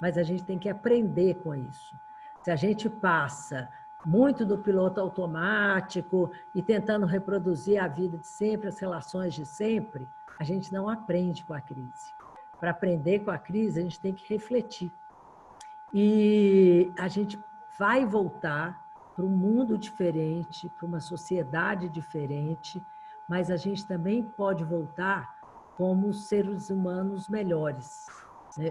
mas a gente tem que aprender com isso. Se a gente passa muito do piloto automático e tentando reproduzir a vida de sempre, as relações de sempre, a gente não aprende com a crise. Para aprender com a crise, a gente tem que refletir. E a gente vai voltar para um mundo diferente, para uma sociedade diferente, mas a gente também pode voltar como seres humanos melhores.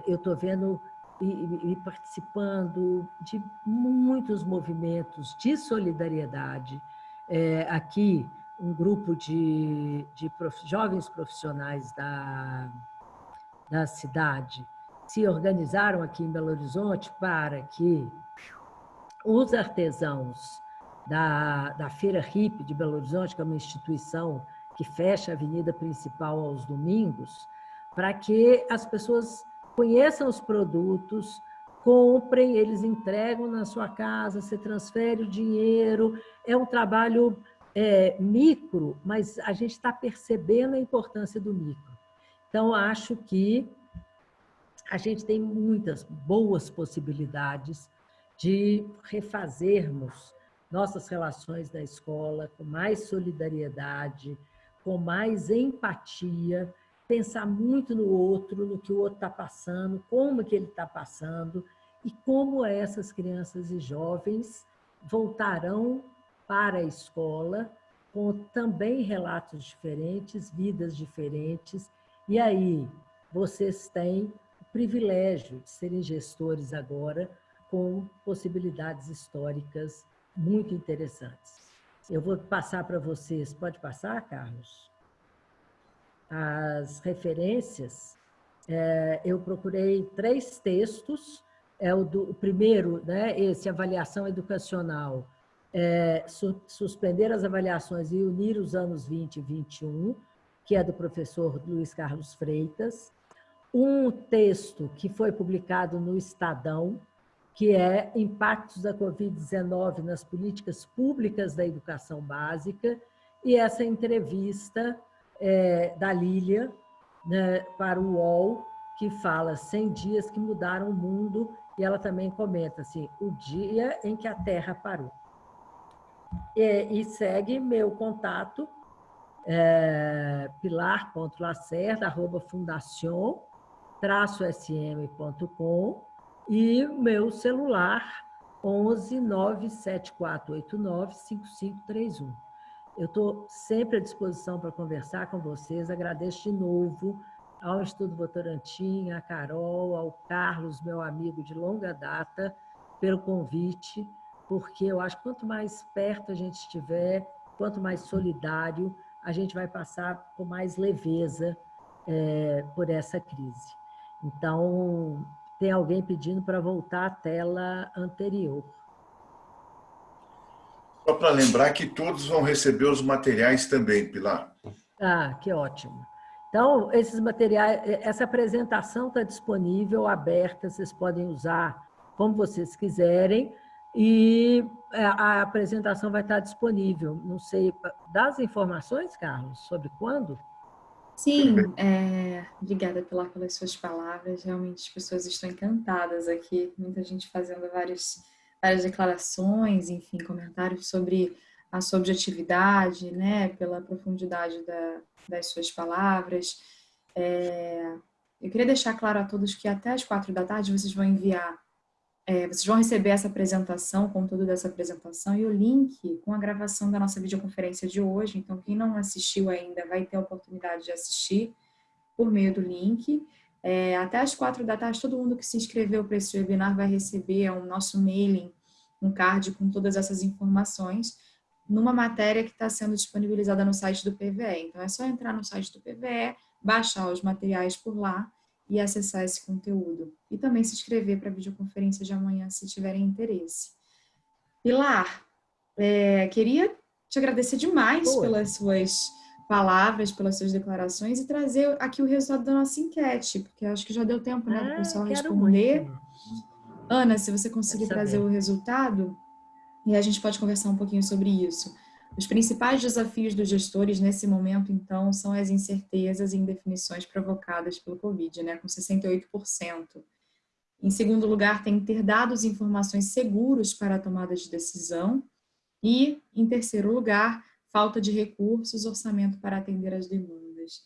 Eu estou vendo e, e participando de muitos movimentos de solidariedade. É, aqui, um grupo de, de prof, jovens profissionais da, da cidade se organizaram aqui em Belo Horizonte para que os artesãos da, da Feira HIP de Belo Horizonte, que é uma instituição que fecha a avenida principal aos domingos, para que as pessoas conheçam os produtos, comprem, eles entregam na sua casa, você transfere o dinheiro. É um trabalho é, micro, mas a gente está percebendo a importância do micro. Então, acho que a gente tem muitas boas possibilidades de refazermos nossas relações na escola com mais solidariedade, com mais empatia, pensar muito no outro, no que o outro está passando, como que ele está passando e como essas crianças e jovens voltarão para a escola com também relatos diferentes, vidas diferentes. E aí, vocês têm privilégio de serem gestores agora com possibilidades históricas muito interessantes. Eu vou passar para vocês, pode passar, Carlos? as referências, é, eu procurei três textos. É o, do, o primeiro, né, esse avaliação educacional, é, su, suspender as avaliações e unir os anos 20 e 21, que é do professor Luiz Carlos Freitas. Um texto que foi publicado no Estadão, que é Impactos da Covid-19 nas Políticas Públicas da Educação Básica, e essa entrevista é, da Lília né, para o UOL, que fala 100 dias que mudaram o mundo, e ela também comenta assim, o dia em que a Terra parou. E, e segue meu contato, é, pilar.lacerda, arroba sm.com e meu celular 11 97489 5531. Eu estou sempre à disposição para conversar com vocês. Agradeço de novo ao Estudo Votorantim, à Carol, ao Carlos, meu amigo de longa data, pelo convite, porque eu acho que quanto mais perto a gente estiver, quanto mais solidário, a gente vai passar com mais leveza é, por essa crise. Então, tem alguém pedindo para voltar à tela anterior. Só para lembrar que todos vão receber os materiais também, Pilar. Ah, que ótimo. Então, esses materiais, essa apresentação está disponível, aberta, vocês podem usar como vocês quiserem, e é, a apresentação vai estar disponível. Não sei, das informações, Carlos, sobre quando? Sim, é, obrigada Pilar pelas suas palavras. Realmente as pessoas estão encantadas aqui. Muita gente fazendo várias, várias declarações, enfim, comentários sobre a sua objetividade, né, pela profundidade da, das suas palavras. É, eu queria deixar claro a todos que até as quatro da tarde vocês vão enviar é, vocês vão receber essa apresentação, conteúdo dessa apresentação e o link com a gravação da nossa videoconferência de hoje. Então, quem não assistiu ainda vai ter a oportunidade de assistir por meio do link. É, até as quatro da tarde, todo mundo que se inscreveu para esse webinar vai receber o nosso mailing, um card com todas essas informações, numa matéria que está sendo disponibilizada no site do PVE. Então, é só entrar no site do PVE, baixar os materiais por lá e acessar esse conteúdo. E também se inscrever para a videoconferência de amanhã, se tiverem interesse. Pilar, é, queria te agradecer demais Boa. pelas suas palavras, pelas suas declarações e trazer aqui o resultado da nossa enquete, porque acho que já deu tempo né, ah, para o pessoal responder. Muito. Ana, se você conseguir trazer o resultado, e a gente pode conversar um pouquinho sobre isso. Os principais desafios dos gestores nesse momento, então, são as incertezas e indefinições provocadas pelo Covid, né, com 68%. Em segundo lugar, tem ter dados e informações seguros para a tomada de decisão. E, em terceiro lugar, falta de recursos, orçamento para atender as demandas.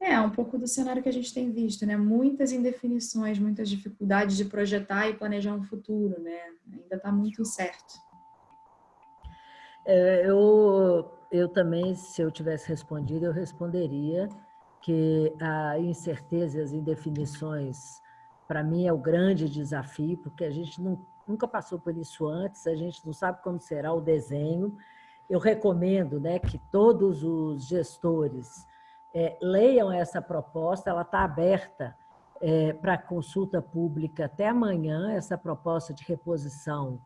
É, um pouco do cenário que a gente tem visto, né? Muitas indefinições, muitas dificuldades de projetar e planejar um futuro, né? Ainda está muito incerto. É, eu, eu também, se eu tivesse respondido, eu responderia que a incerteza e as indefinições, para mim, é o grande desafio, porque a gente não, nunca passou por isso antes, a gente não sabe como será o desenho. Eu recomendo né, que todos os gestores é, leiam essa proposta, ela está aberta é, para consulta pública até amanhã, essa proposta de reposição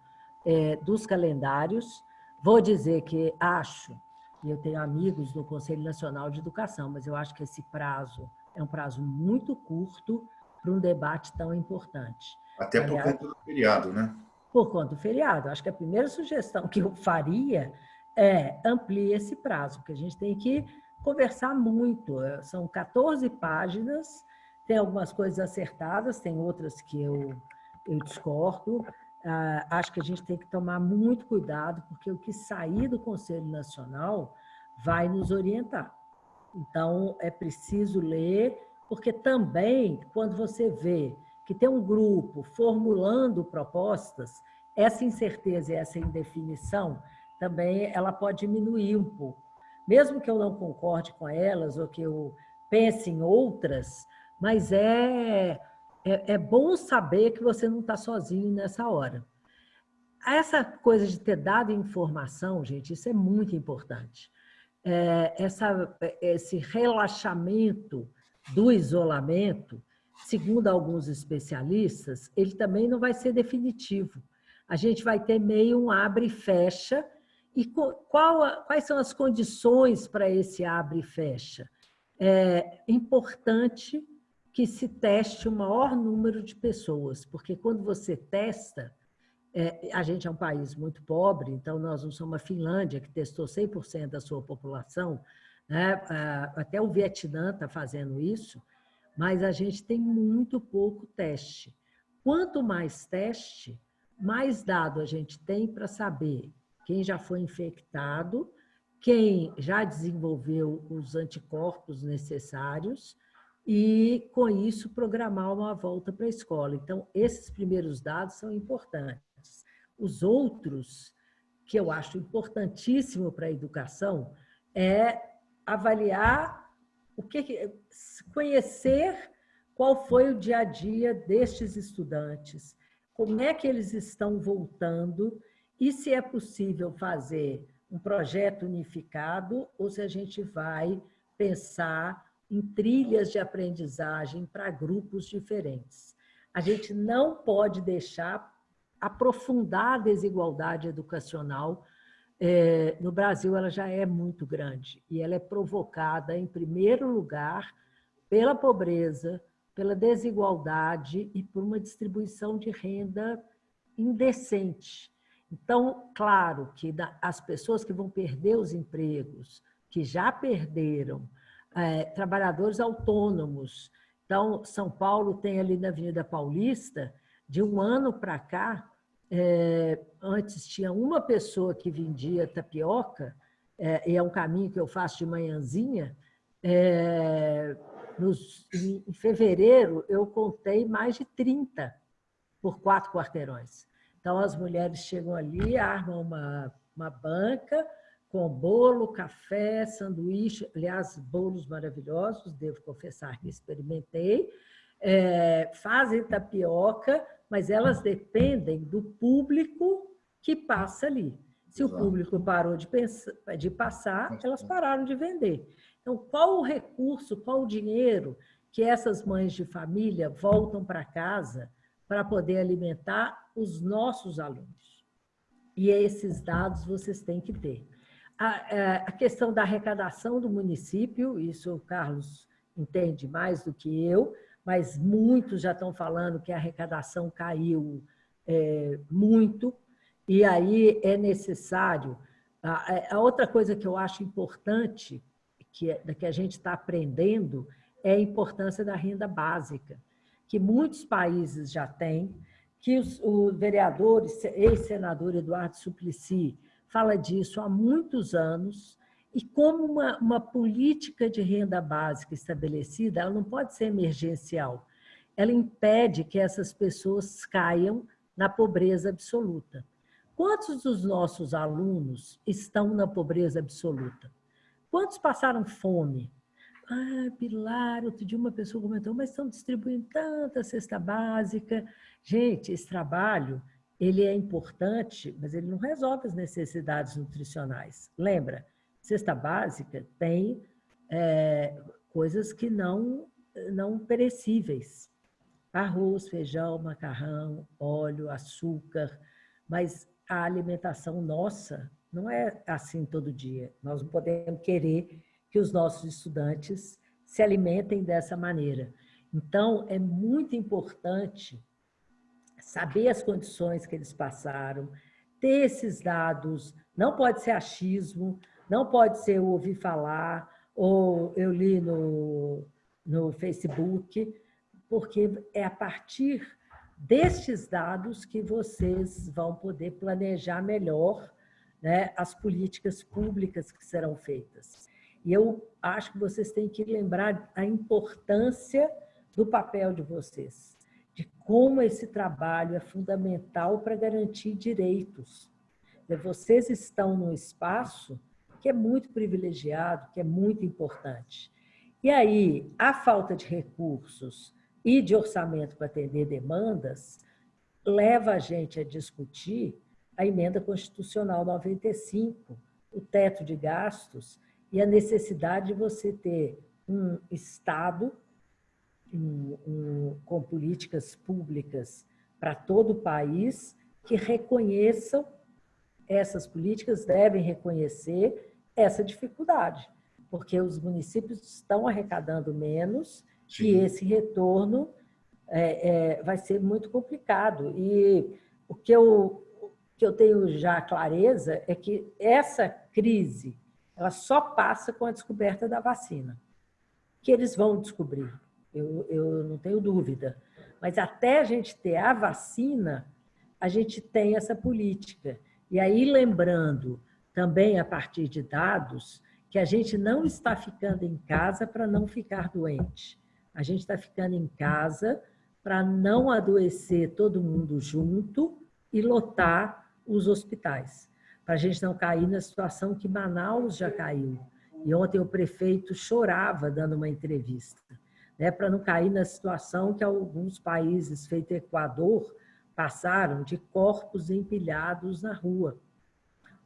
é, dos calendários, Vou dizer que acho, e eu tenho amigos no Conselho Nacional de Educação, mas eu acho que esse prazo é um prazo muito curto para um debate tão importante. Até por Aliás, conta do feriado, né? Por conta do feriado. Acho que a primeira sugestão que eu faria é amplie esse prazo, porque a gente tem que conversar muito. São 14 páginas, tem algumas coisas acertadas, tem outras que eu, eu discordo, acho que a gente tem que tomar muito cuidado, porque o que sair do Conselho Nacional vai nos orientar. Então, é preciso ler, porque também, quando você vê que tem um grupo formulando propostas, essa incerteza e essa indefinição também ela pode diminuir um pouco. Mesmo que eu não concorde com elas ou que eu pense em outras, mas é é, é bom saber que você não está sozinho nessa hora. Essa coisa de ter dado informação, gente, isso é muito importante. É, essa, esse relaxamento do isolamento, segundo alguns especialistas, ele também não vai ser definitivo. A gente vai ter meio um abre e fecha. E qual, quais são as condições para esse abre e fecha? É importante que se teste o maior número de pessoas, porque quando você testa, é, a gente é um país muito pobre, então nós não somos a Finlândia, que testou 100% da sua população, né? até o Vietnã está fazendo isso, mas a gente tem muito pouco teste. Quanto mais teste, mais dado a gente tem para saber quem já foi infectado, quem já desenvolveu os anticorpos necessários, e, com isso, programar uma volta para a escola. Então, esses primeiros dados são importantes. Os outros, que eu acho importantíssimo para a educação, é avaliar o que conhecer qual foi o dia a dia destes estudantes, como é que eles estão voltando e se é possível fazer um projeto unificado ou se a gente vai pensar em trilhas de aprendizagem para grupos diferentes. A gente não pode deixar aprofundar a desigualdade educacional. É, no Brasil, ela já é muito grande e ela é provocada, em primeiro lugar, pela pobreza, pela desigualdade e por uma distribuição de renda indecente. Então, claro que as pessoas que vão perder os empregos, que já perderam, é, trabalhadores autônomos. Então, São Paulo tem ali na Avenida Paulista, de um ano para cá, é, antes tinha uma pessoa que vendia tapioca, é, e é um caminho que eu faço de manhãzinha, é, nos, em fevereiro eu contei mais de 30 por quatro quarteirões. Então, as mulheres chegam ali, armam uma, uma banca, com bolo, café, sanduíche, aliás, bolos maravilhosos, devo confessar que experimentei, é, fazem tapioca, mas elas dependem do público que passa ali. Se o público parou de, pensar, de passar, elas pararam de vender. Então, qual o recurso, qual o dinheiro que essas mães de família voltam para casa para poder alimentar os nossos alunos? E esses dados vocês têm que ter. A, é, a questão da arrecadação do município, isso o Carlos entende mais do que eu, mas muitos já estão falando que a arrecadação caiu é, muito, e aí é necessário. A, a, outra coisa que eu acho importante, que, é, que a gente está aprendendo, é a importância da renda básica, que muitos países já têm, que os, o vereador, ex-senador Eduardo Suplicy, fala disso há muitos anos, e como uma, uma política de renda básica estabelecida, ela não pode ser emergencial. Ela impede que essas pessoas caiam na pobreza absoluta. Quantos dos nossos alunos estão na pobreza absoluta? Quantos passaram fome? Ah, Pilar, outro dia uma pessoa comentou, mas estão distribuindo tanta cesta básica. Gente, esse trabalho ele é importante, mas ele não resolve as necessidades nutricionais. Lembra, cesta básica tem é, coisas que não, não perecíveis. Arroz, feijão, macarrão, óleo, açúcar, mas a alimentação nossa não é assim todo dia. Nós não podemos querer que os nossos estudantes se alimentem dessa maneira. Então, é muito importante saber as condições que eles passaram, ter esses dados, não pode ser achismo, não pode ser ouvir falar, ou eu li no, no Facebook, porque é a partir destes dados que vocês vão poder planejar melhor né, as políticas públicas que serão feitas. E eu acho que vocês têm que lembrar a importância do papel de vocês de como esse trabalho é fundamental para garantir direitos. Vocês estão num espaço que é muito privilegiado, que é muito importante. E aí, a falta de recursos e de orçamento para atender demandas leva a gente a discutir a emenda constitucional 95, o teto de gastos e a necessidade de você ter um Estado com políticas públicas para todo o país que reconheçam essas políticas, devem reconhecer essa dificuldade, porque os municípios estão arrecadando menos Sim. e esse retorno é, é, vai ser muito complicado. E o que eu, que eu tenho já clareza é que essa crise ela só passa com a descoberta da vacina, que eles vão descobrir eu, eu não tenho dúvida. Mas até a gente ter a vacina, a gente tem essa política. E aí, lembrando também a partir de dados, que a gente não está ficando em casa para não ficar doente. A gente está ficando em casa para não adoecer todo mundo junto e lotar os hospitais. Para a gente não cair na situação que Manaus já caiu. E ontem o prefeito chorava dando uma entrevista né, para não cair na situação que alguns países, feito Equador, passaram de corpos empilhados na rua.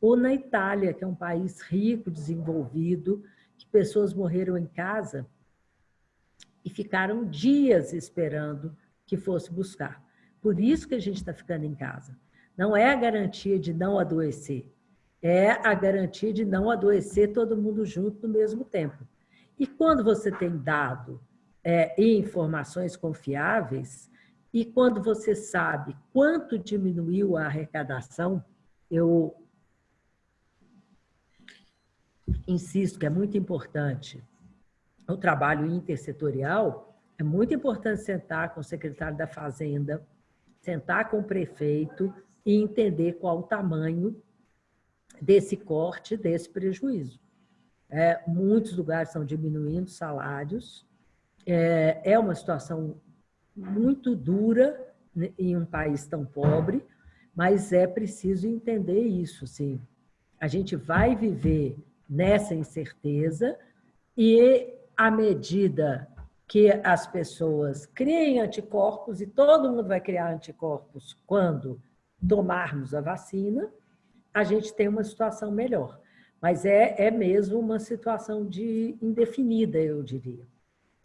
ou na Itália, que é um país rico, desenvolvido, que pessoas morreram em casa e ficaram dias esperando que fosse buscar. Por isso que a gente está ficando em casa. Não é a garantia de não adoecer, é a garantia de não adoecer todo mundo junto no mesmo tempo. E quando você tem dado é, e informações confiáveis, e quando você sabe quanto diminuiu a arrecadação, eu insisto que é muito importante o trabalho intersetorial, é muito importante sentar com o secretário da Fazenda, sentar com o prefeito e entender qual o tamanho desse corte, desse prejuízo. É, muitos lugares estão diminuindo salários, é, é uma situação muito dura em um país tão pobre, mas é preciso entender isso, sim. A gente vai viver nessa incerteza e à medida que as pessoas criem anticorpos, e todo mundo vai criar anticorpos quando tomarmos a vacina, a gente tem uma situação melhor. Mas é, é mesmo uma situação de indefinida, eu diria.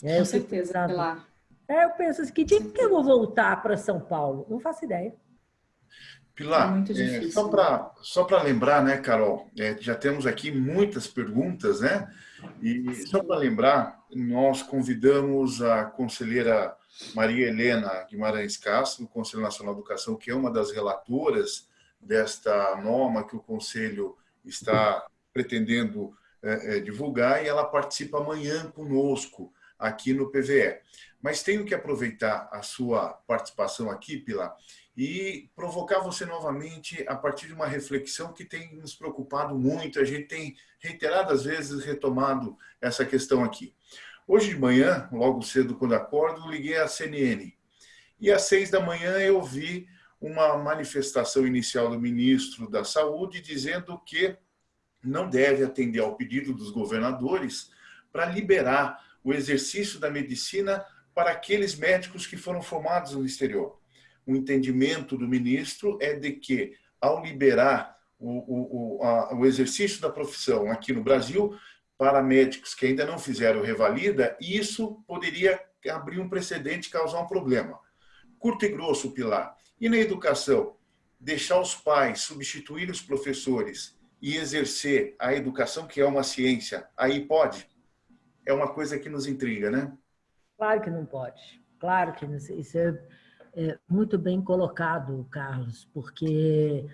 É, Com certeza, pensando, Pilar. É, eu penso assim, que dia que eu vou voltar para São Paulo? Não faço ideia. Pilar, é é, só para só lembrar, né, Carol, é, já temos aqui muitas perguntas, né? E só para lembrar, nós convidamos a conselheira Maria Helena Guimarães Castro, do Conselho Nacional de Educação, que é uma das relatoras desta norma que o Conselho está pretendendo é, é, divulgar, e ela participa amanhã conosco aqui no PVE. Mas tenho que aproveitar a sua participação aqui, Pilar, e provocar você novamente a partir de uma reflexão que tem nos preocupado muito. A gente tem reiteradas vezes retomado essa questão aqui. Hoje de manhã, logo cedo quando acordo, liguei à CNN. E às seis da manhã eu vi uma manifestação inicial do ministro da Saúde dizendo que não deve atender ao pedido dos governadores para liberar o exercício da medicina para aqueles médicos que foram formados no exterior o entendimento do ministro é de que, ao liberar o, o, a, o exercício da profissão aqui no Brasil, para médicos que ainda não fizeram revalida, isso poderia abrir um precedente causar um problema. Curto e grosso, Pilar. E na educação? Deixar os pais substituir os professores e exercer a educação, que é uma ciência, aí pode? É uma coisa que nos intriga, né? Claro que não pode. Claro que não, isso é é, muito bem colocado, Carlos, porque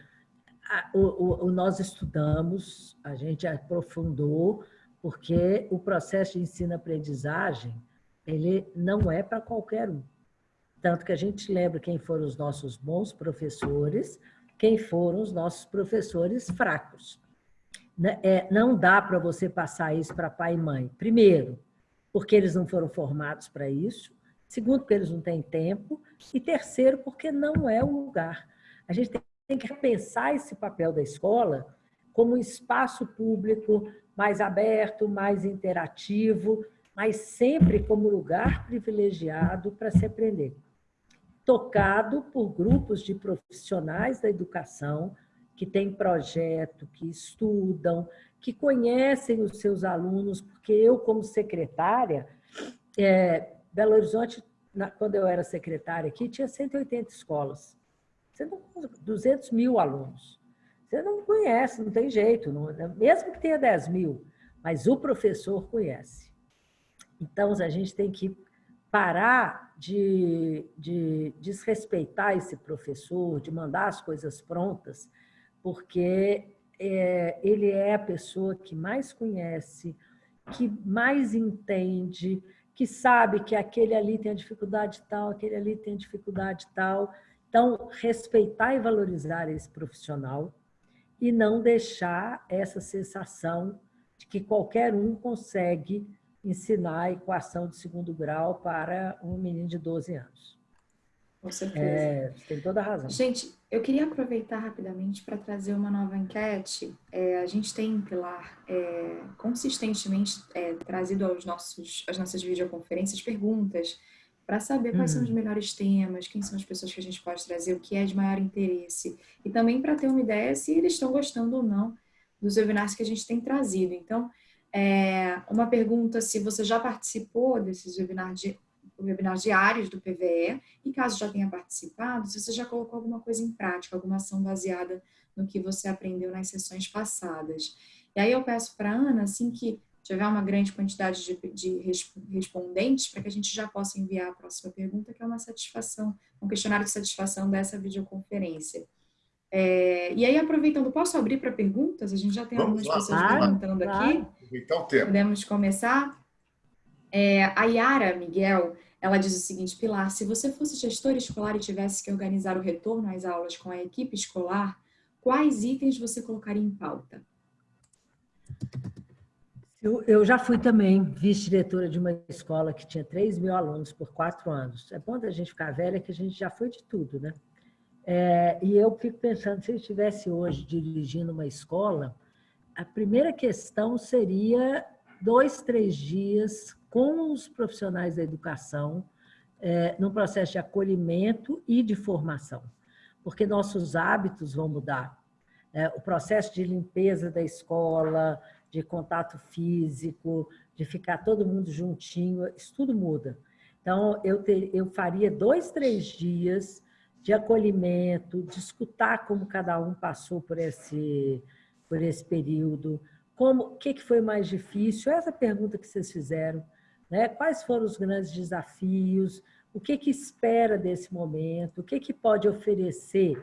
a, o, o, nós estudamos, a gente aprofundou, porque o processo de ensino-aprendizagem ele não é para qualquer um. Tanto que a gente lembra quem foram os nossos bons professores, quem foram os nossos professores fracos. Né, é, não dá para você passar isso para pai e mãe. Primeiro, porque eles não foram formados para isso. Segundo, porque eles não têm tempo. E terceiro, porque não é o lugar. A gente tem que repensar esse papel da escola como um espaço público mais aberto, mais interativo, mas sempre como lugar privilegiado para se aprender. Tocado por grupos de profissionais da educação que têm projeto, que estudam, que conhecem os seus alunos, porque eu, como secretária, é, Belo Horizonte, quando eu era secretária aqui, tinha 180 escolas. Você não, 200 mil alunos. Você não conhece, não tem jeito, não, mesmo que tenha 10 mil, mas o professor conhece. Então, a gente tem que parar de, de desrespeitar esse professor, de mandar as coisas prontas, porque é, ele é a pessoa que mais conhece, que mais entende, que sabe que aquele ali tem a dificuldade tal, aquele ali tem a dificuldade tal. Então, respeitar e valorizar esse profissional e não deixar essa sensação de que qualquer um consegue ensinar a equação de segundo grau para um menino de 12 anos. Com certeza. É, tem toda a razão. Gente, eu queria aproveitar rapidamente para trazer uma nova enquete. É, a gente tem, Pilar, é, consistentemente é, trazido aos nossos, às nossas videoconferências perguntas para saber quais são os uhum. melhores temas, quem são as pessoas que a gente pode trazer, o que é de maior interesse. E também para ter uma ideia se eles estão gostando ou não dos webinars que a gente tem trazido. Então, é, uma pergunta se você já participou desses webinars, de, webinars diários do PVE e caso já tenha participado, se você já colocou alguma coisa em prática, alguma ação baseada no que você aprendeu nas sessões passadas. E aí eu peço para a Ana, assim que tiver uma grande quantidade de, de respondentes, para que a gente já possa enviar a próxima pergunta, que é uma satisfação, um questionário de satisfação dessa videoconferência. É, e aí, aproveitando, posso abrir para perguntas? A gente já tem Vamos algumas lá, pessoas lá, perguntando lá. aqui. Então, tempo. Podemos começar? É, a Yara Miguel, ela diz o seguinte, Pilar, se você fosse gestor escolar e tivesse que organizar o retorno às aulas com a equipe escolar, quais itens você colocaria em pauta? Eu, eu já fui também vice-diretora de uma escola que tinha 3 mil alunos por quatro anos. É bom da gente ficar velha que a gente já foi de tudo, né? É, e eu fico pensando, se eu estivesse hoje dirigindo uma escola, a primeira questão seria dois, três dias com os profissionais da educação, é, no processo de acolhimento e de formação, porque nossos hábitos vão mudar. É, o processo de limpeza da escola, de contato físico, de ficar todo mundo juntinho, isso tudo muda. Então, eu, ter, eu faria dois, três dias de acolhimento, de escutar como cada um passou por esse, por esse período, como, o que, que foi mais difícil, essa pergunta que vocês fizeram, né? quais foram os grandes desafios, o que, que espera desse momento, o que, que pode oferecer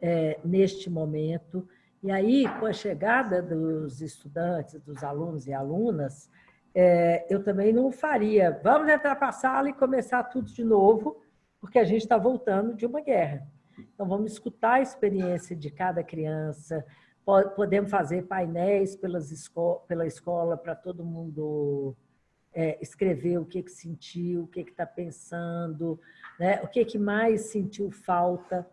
é, neste momento, e aí, com a chegada dos estudantes, dos alunos e alunas, é, eu também não faria, vamos entrar para a sala e começar tudo de novo, porque a gente está voltando de uma guerra. Então, vamos escutar a experiência de cada criança, podemos fazer painéis pelas esco pela escola para todo mundo é, escrever o que, que sentiu, o que está pensando, né? o que, que mais sentiu falta,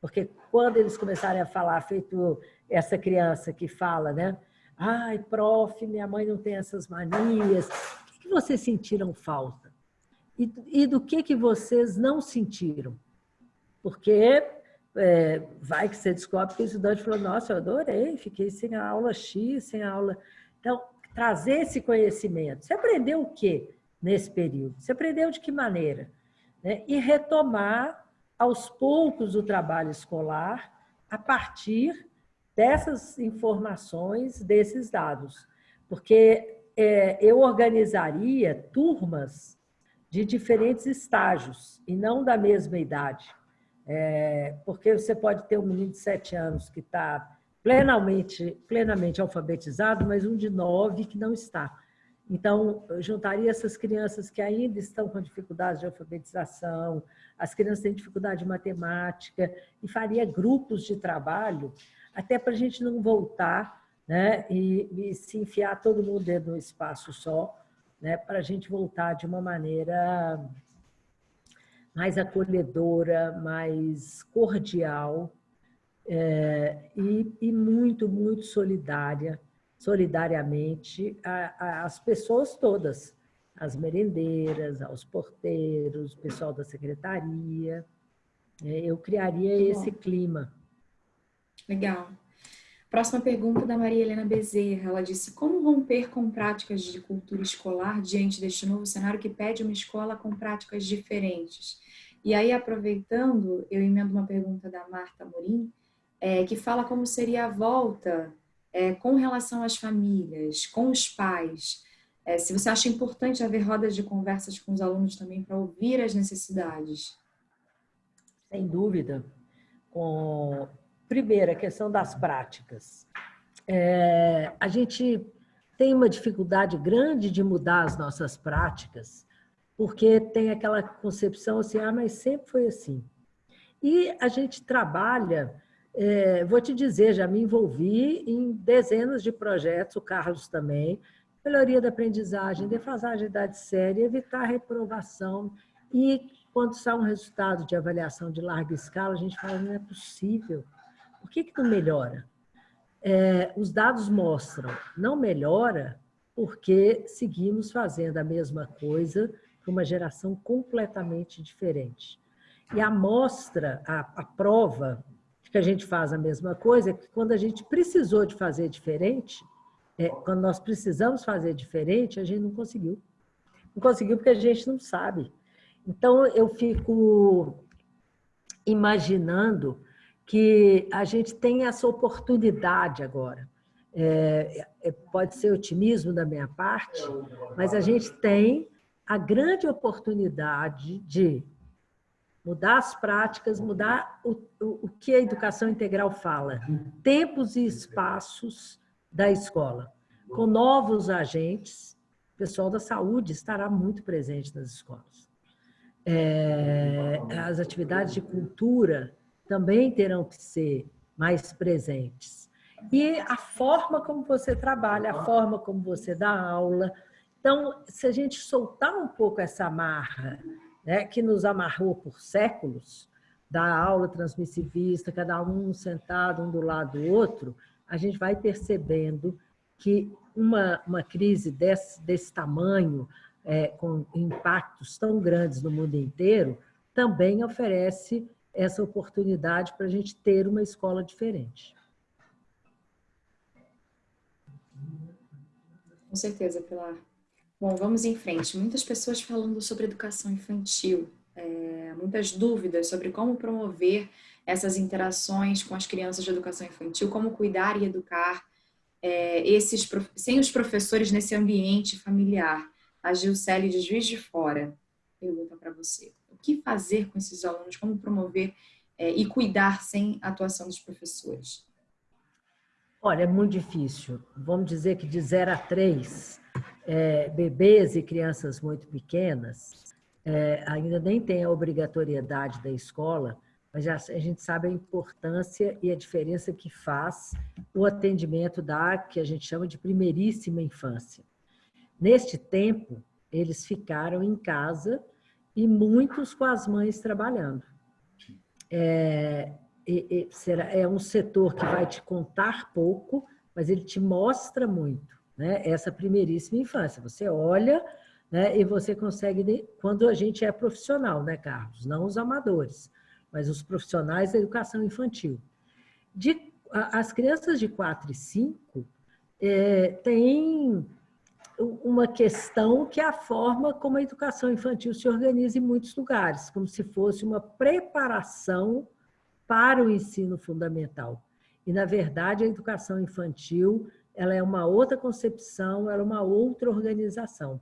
porque quando eles começarem a falar, feito essa criança que fala, né? Ai, prof, minha mãe não tem essas manias. O que vocês sentiram falta? E, e do que, que vocês não sentiram? Porque é, vai que você descobre que o estudante falou, nossa, eu adorei, fiquei sem a aula X, sem a aula... Então, trazer esse conhecimento. Você aprendeu o quê nesse período? Você aprendeu de que maneira? Né? E retomar aos poucos o trabalho escolar a partir dessas informações, desses dados. Porque é, eu organizaria turmas de diferentes estágios e não da mesma idade. É, porque você pode ter um menino de sete anos que está plenamente, plenamente alfabetizado, mas um de nove que não está. Então, juntaria essas crianças que ainda estão com dificuldades de alfabetização, as crianças têm dificuldade de matemática, e faria grupos de trabalho até para a gente não voltar né, e, e, se enfiar todo mundo dentro de um espaço só, né, para a gente voltar de uma maneira mais acolhedora, mais cordial é, e, e, muito, muito solidária, solidariamente às pessoas todas, as merendeiras, aos porteiros, pessoal da secretaria. É, eu criaria esse clima. Legal. Próxima pergunta da Maria Helena Bezerra. Ela disse, como romper com práticas de cultura escolar diante deste novo cenário que pede uma escola com práticas diferentes? E aí, aproveitando, eu emendo uma pergunta da Marta Morim, é, que fala como seria a volta é, com relação às famílias, com os pais. É, se você acha importante haver rodas de conversas com os alunos também para ouvir as necessidades. Sem dúvida. Com Primeiro, a questão das práticas. É, a gente tem uma dificuldade grande de mudar as nossas práticas, porque tem aquela concepção assim, ah, mas sempre foi assim. E a gente trabalha, é, vou te dizer, já me envolvi em dezenas de projetos, o Carlos também, melhoria da aprendizagem, defasagem da idade séria, evitar reprovação. E quando sai um resultado de avaliação de larga escala, a gente fala, não é possível por que, que não melhora? É, os dados mostram, não melhora porque seguimos fazendo a mesma coisa para uma geração completamente diferente. E a mostra, a, a prova de que a gente faz a mesma coisa é que quando a gente precisou de fazer diferente, é, quando nós precisamos fazer diferente, a gente não conseguiu. Não conseguiu porque a gente não sabe. Então, eu fico imaginando que a gente tem essa oportunidade agora. É, é, pode ser otimismo da minha parte, mas a gente tem a grande oportunidade de mudar as práticas, mudar o, o, o que a educação integral fala, tempos e espaços da escola, com novos agentes, o pessoal da saúde estará muito presente nas escolas. É, as atividades de cultura também terão que ser mais presentes. E a forma como você trabalha, a forma como você dá aula. Então, se a gente soltar um pouco essa amarra, né, que nos amarrou por séculos, da aula transmissivista, cada um sentado um do lado do outro, a gente vai percebendo que uma, uma crise desse, desse tamanho, é, com impactos tão grandes no mundo inteiro, também oferece essa oportunidade para a gente ter uma escola diferente. Com certeza, Pilar. Bom, vamos em frente. Muitas pessoas falando sobre educação infantil, é, muitas dúvidas sobre como promover essas interações com as crianças de educação infantil, como cuidar e educar é, esses sem os professores nesse ambiente familiar. A Gilcele de Juiz de Fora pergunta para você o que fazer com esses alunos, como promover é, e cuidar sem a atuação dos professores? Olha, é muito difícil. Vamos dizer que de 0 a 3, é, bebês e crianças muito pequenas, é, ainda nem tem a obrigatoriedade da escola, mas já, a gente sabe a importância e a diferença que faz o atendimento da que a gente chama de primeiríssima infância. Neste tempo, eles ficaram em casa e muitos com as mães trabalhando. É, será, é um setor que vai te contar pouco, mas ele te mostra muito, né? Essa primeiríssima infância. Você olha né, e você consegue, quando a gente é profissional, né, Carlos? Não os amadores, mas os profissionais da educação infantil. De, as crianças de 4 e 5 é, têm uma questão que é a forma como a educação infantil se organiza em muitos lugares, como se fosse uma preparação para o ensino fundamental. E, na verdade, a educação infantil ela é uma outra concepção, ela é uma outra organização.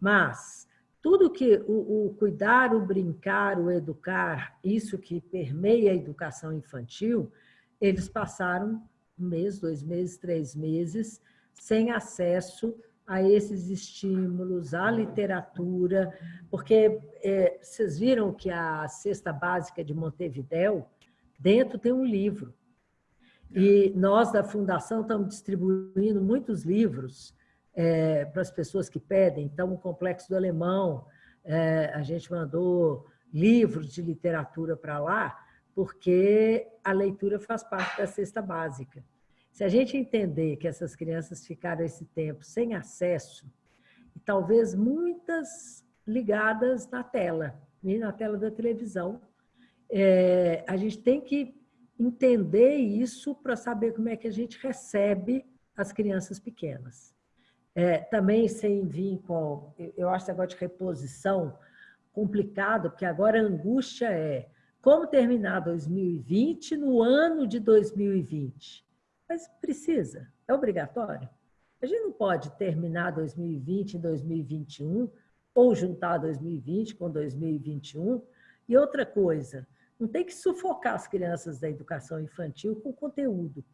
Mas tudo que o, o cuidar, o brincar, o educar, isso que permeia a educação infantil, eles passaram um mês, dois meses, três meses sem acesso a esses estímulos, à literatura, porque é, vocês viram que a cesta básica de Montevidéu, dentro tem um livro. E nós da Fundação estamos distribuindo muitos livros é, para as pessoas que pedem. Então, o Complexo do Alemão, é, a gente mandou livros de literatura para lá, porque a leitura faz parte da cesta básica. Se a gente entender que essas crianças ficaram esse tempo sem acesso, e talvez muitas ligadas na tela, na tela da televisão, é, a gente tem que entender isso para saber como é que a gente recebe as crianças pequenas. É, também sem vir com... Eu acho esse negócio de reposição complicado, porque agora a angústia é como terminar 2020 no ano de 2020. Mas precisa, é obrigatório. A gente não pode terminar 2020 em 2021 ou juntar 2020 com 2021. E outra coisa, não tem que sufocar as crianças da educação infantil com conteúdo.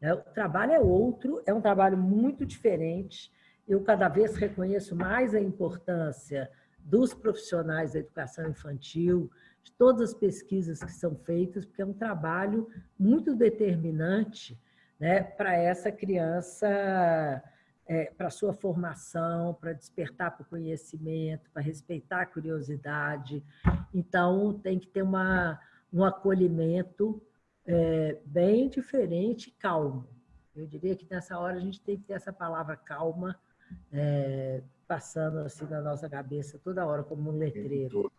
É, o trabalho é outro, é um trabalho muito diferente. Eu cada vez reconheço mais a importância dos profissionais da educação infantil, de todas as pesquisas que são feitas, porque é um trabalho muito determinante né, para essa criança, é, para sua formação, para despertar para o conhecimento, para respeitar a curiosidade. Então, tem que ter uma, um acolhimento é, bem diferente e calmo. Eu diria que nessa hora a gente tem que ter essa palavra calma, é, passando assim na nossa cabeça toda hora como um letreiro.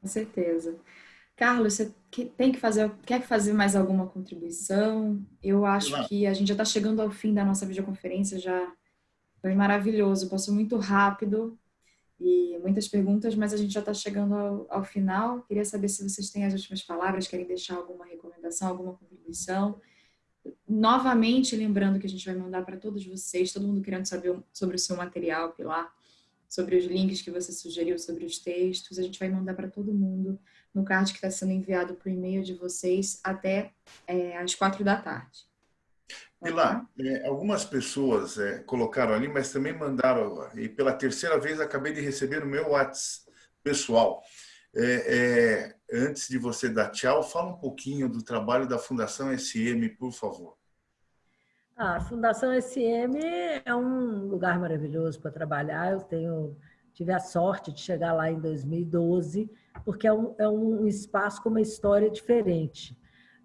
Com certeza. Carlos, você tem que fazer, quer fazer mais alguma contribuição? Eu acho que a gente já está chegando ao fim da nossa videoconferência, já foi maravilhoso, passou muito rápido e muitas perguntas, mas a gente já está chegando ao, ao, final. Queria saber se vocês têm as últimas palavras, querem deixar alguma recomendação, alguma contribuição. Novamente, lembrando que a gente vai mandar para todos vocês, todo mundo querendo saber sobre o seu material, Pilar, sobre os links que você sugeriu, sobre os textos, a gente vai mandar para todo mundo no card que está sendo enviado por e-mail de vocês até é, às quatro da tarde. Pilar, é, algumas pessoas é, colocaram ali, mas também mandaram, e pela terceira vez acabei de receber no meu WhatsApp pessoal. É, é, antes de você dar tchau, fala um pouquinho do trabalho da Fundação SM, por favor. A Fundação SM é um lugar maravilhoso para trabalhar. Eu tenho tive a sorte de chegar lá em 2012, porque é um, é um espaço com uma história diferente.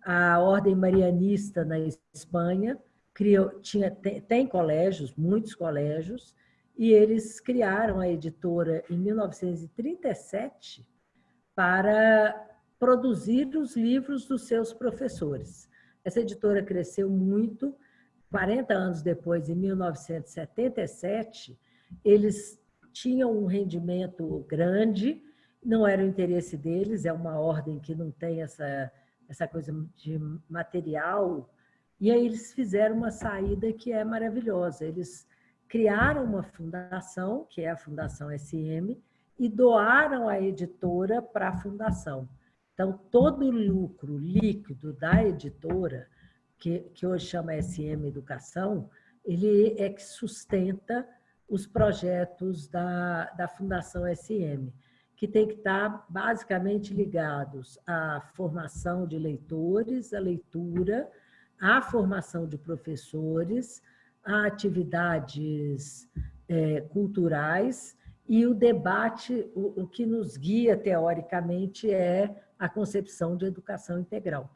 A Ordem Marianista na Espanha criou, tinha, tem, tem colégios, muitos colégios, e eles criaram a editora em 1937 para produzir os livros dos seus professores. Essa editora cresceu muito. 40 anos depois, em 1977, eles tinham um rendimento grande, não era o interesse deles, é uma ordem que não tem essa, essa coisa de material e aí eles fizeram uma saída que é maravilhosa. Eles criaram uma fundação, que é a Fundação SM, e doaram a editora para a fundação. Então, todo o lucro líquido da editora, que, que hoje chama SM Educação, ele é que sustenta os projetos da, da Fundação SM, que tem que estar basicamente ligados à formação de leitores, à leitura, a formação de professores, a atividades é, culturais e o debate, o, o, que nos guia teoricamente é a concepção de educação integral.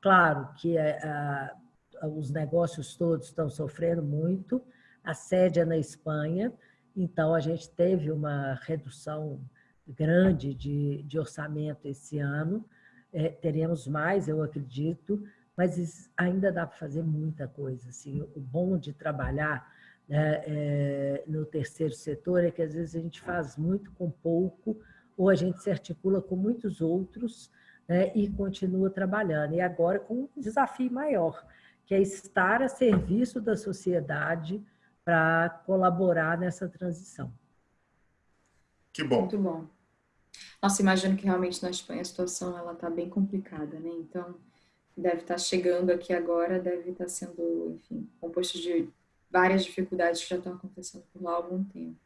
Claro que é, a, os negócios todos estão sofrendo muito, a sede é na Espanha, então a gente teve uma redução grande de, de orçamento esse ano, é, teremos mais, eu acredito, mas ainda dá para fazer muita coisa. Assim. O bom de trabalhar né, é, no terceiro setor é que às vezes a gente faz muito com pouco, ou a gente se articula com muitos outros né, e continua trabalhando. E agora com um desafio maior, que é estar a serviço da sociedade para colaborar nessa transição. Que bom. Muito bom. Nossa, imagino que realmente na Espanha a situação ela está bem complicada, né? Então, deve estar chegando aqui agora, deve estar sendo, enfim, composto de várias dificuldades que já estão acontecendo por lá há algum tempo.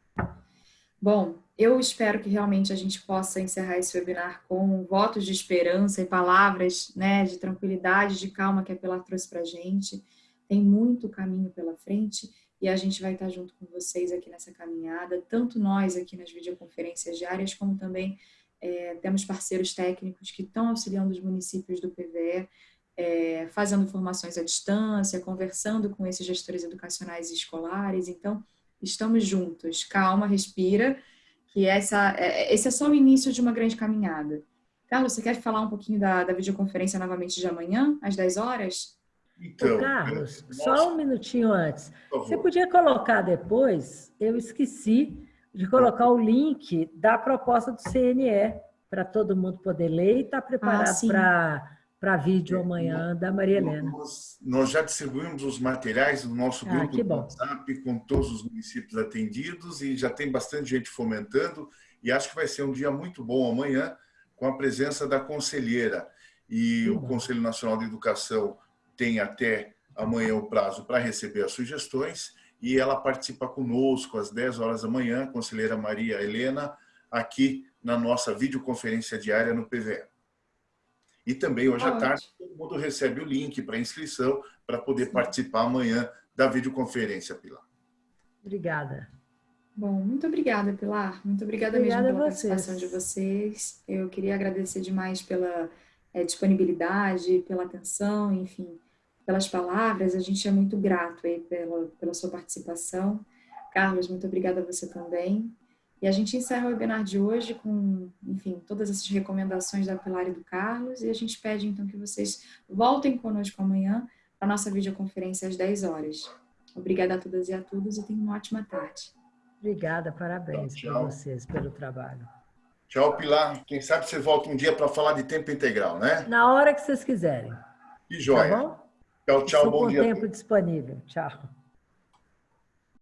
Bom, eu espero que realmente a gente possa encerrar esse webinar com votos de esperança e palavras né, de tranquilidade, de calma que a Pilar trouxe para a gente. Tem muito caminho pela frente e a gente vai estar junto com vocês aqui nessa caminhada, tanto nós aqui nas videoconferências diárias, como também é, temos parceiros técnicos que estão auxiliando os municípios do PVE é, fazendo formações à distância, conversando com esses gestores educacionais e escolares. Então, estamos juntos. Calma, respira, que essa, é, esse é só o início de uma grande caminhada. Carlos, você quer falar um pouquinho da, da videoconferência novamente de amanhã, às 10 horas? Então, Carlos, é, só um minutinho antes. Você podia colocar depois, eu esqueci de colocar o link da proposta do CNE para todo mundo poder ler e estar tá preparado ah, para para vídeo é, amanhã da Maria Helena. Nós, nós, já distribuímos os materiais no nosso ah, grupo do WhatsApp com todos os municípios atendidos e já tem bastante gente fomentando e acho que vai ser um dia muito bom amanhã com a presença da conselheira e o Conselho Nacional de Educação tem até amanhã o prazo para receber as sugestões e ela participa conosco às 10 horas da manhã, conselheira Maria Helena, aqui na nossa videoconferência diária no PVE. E também hoje à tarde todo mundo recebe o link para inscrição para poder Sim. participar amanhã da videoconferência, Pilar. Obrigada. Bom, muito obrigada, Pilar. Muito obrigada, obrigada mesmo pela participação de vocês. Eu queria agradecer demais pela é, disponibilidade, pela atenção, enfim, pelas palavras. A gente é muito grato aí pela, pela sua participação. Carlos, muito obrigada a você também. E a gente encerra o webinar de hoje com, enfim, todas essas recomendações da Pilar e do Carlos. E a gente pede, então, que vocês voltem conosco amanhã para a nossa videoconferência às 10 horas. Obrigada a todas e a todos e tenham uma ótima tarde. Obrigada, parabéns para vocês pelo trabalho. Tchau, Pilar. Quem sabe você volta um dia para falar de tempo integral, né? Na hora que vocês quiserem. Que joia. Tá bom? Tchau, tchau. Estou bom com dia. tempo disponível. Tchau.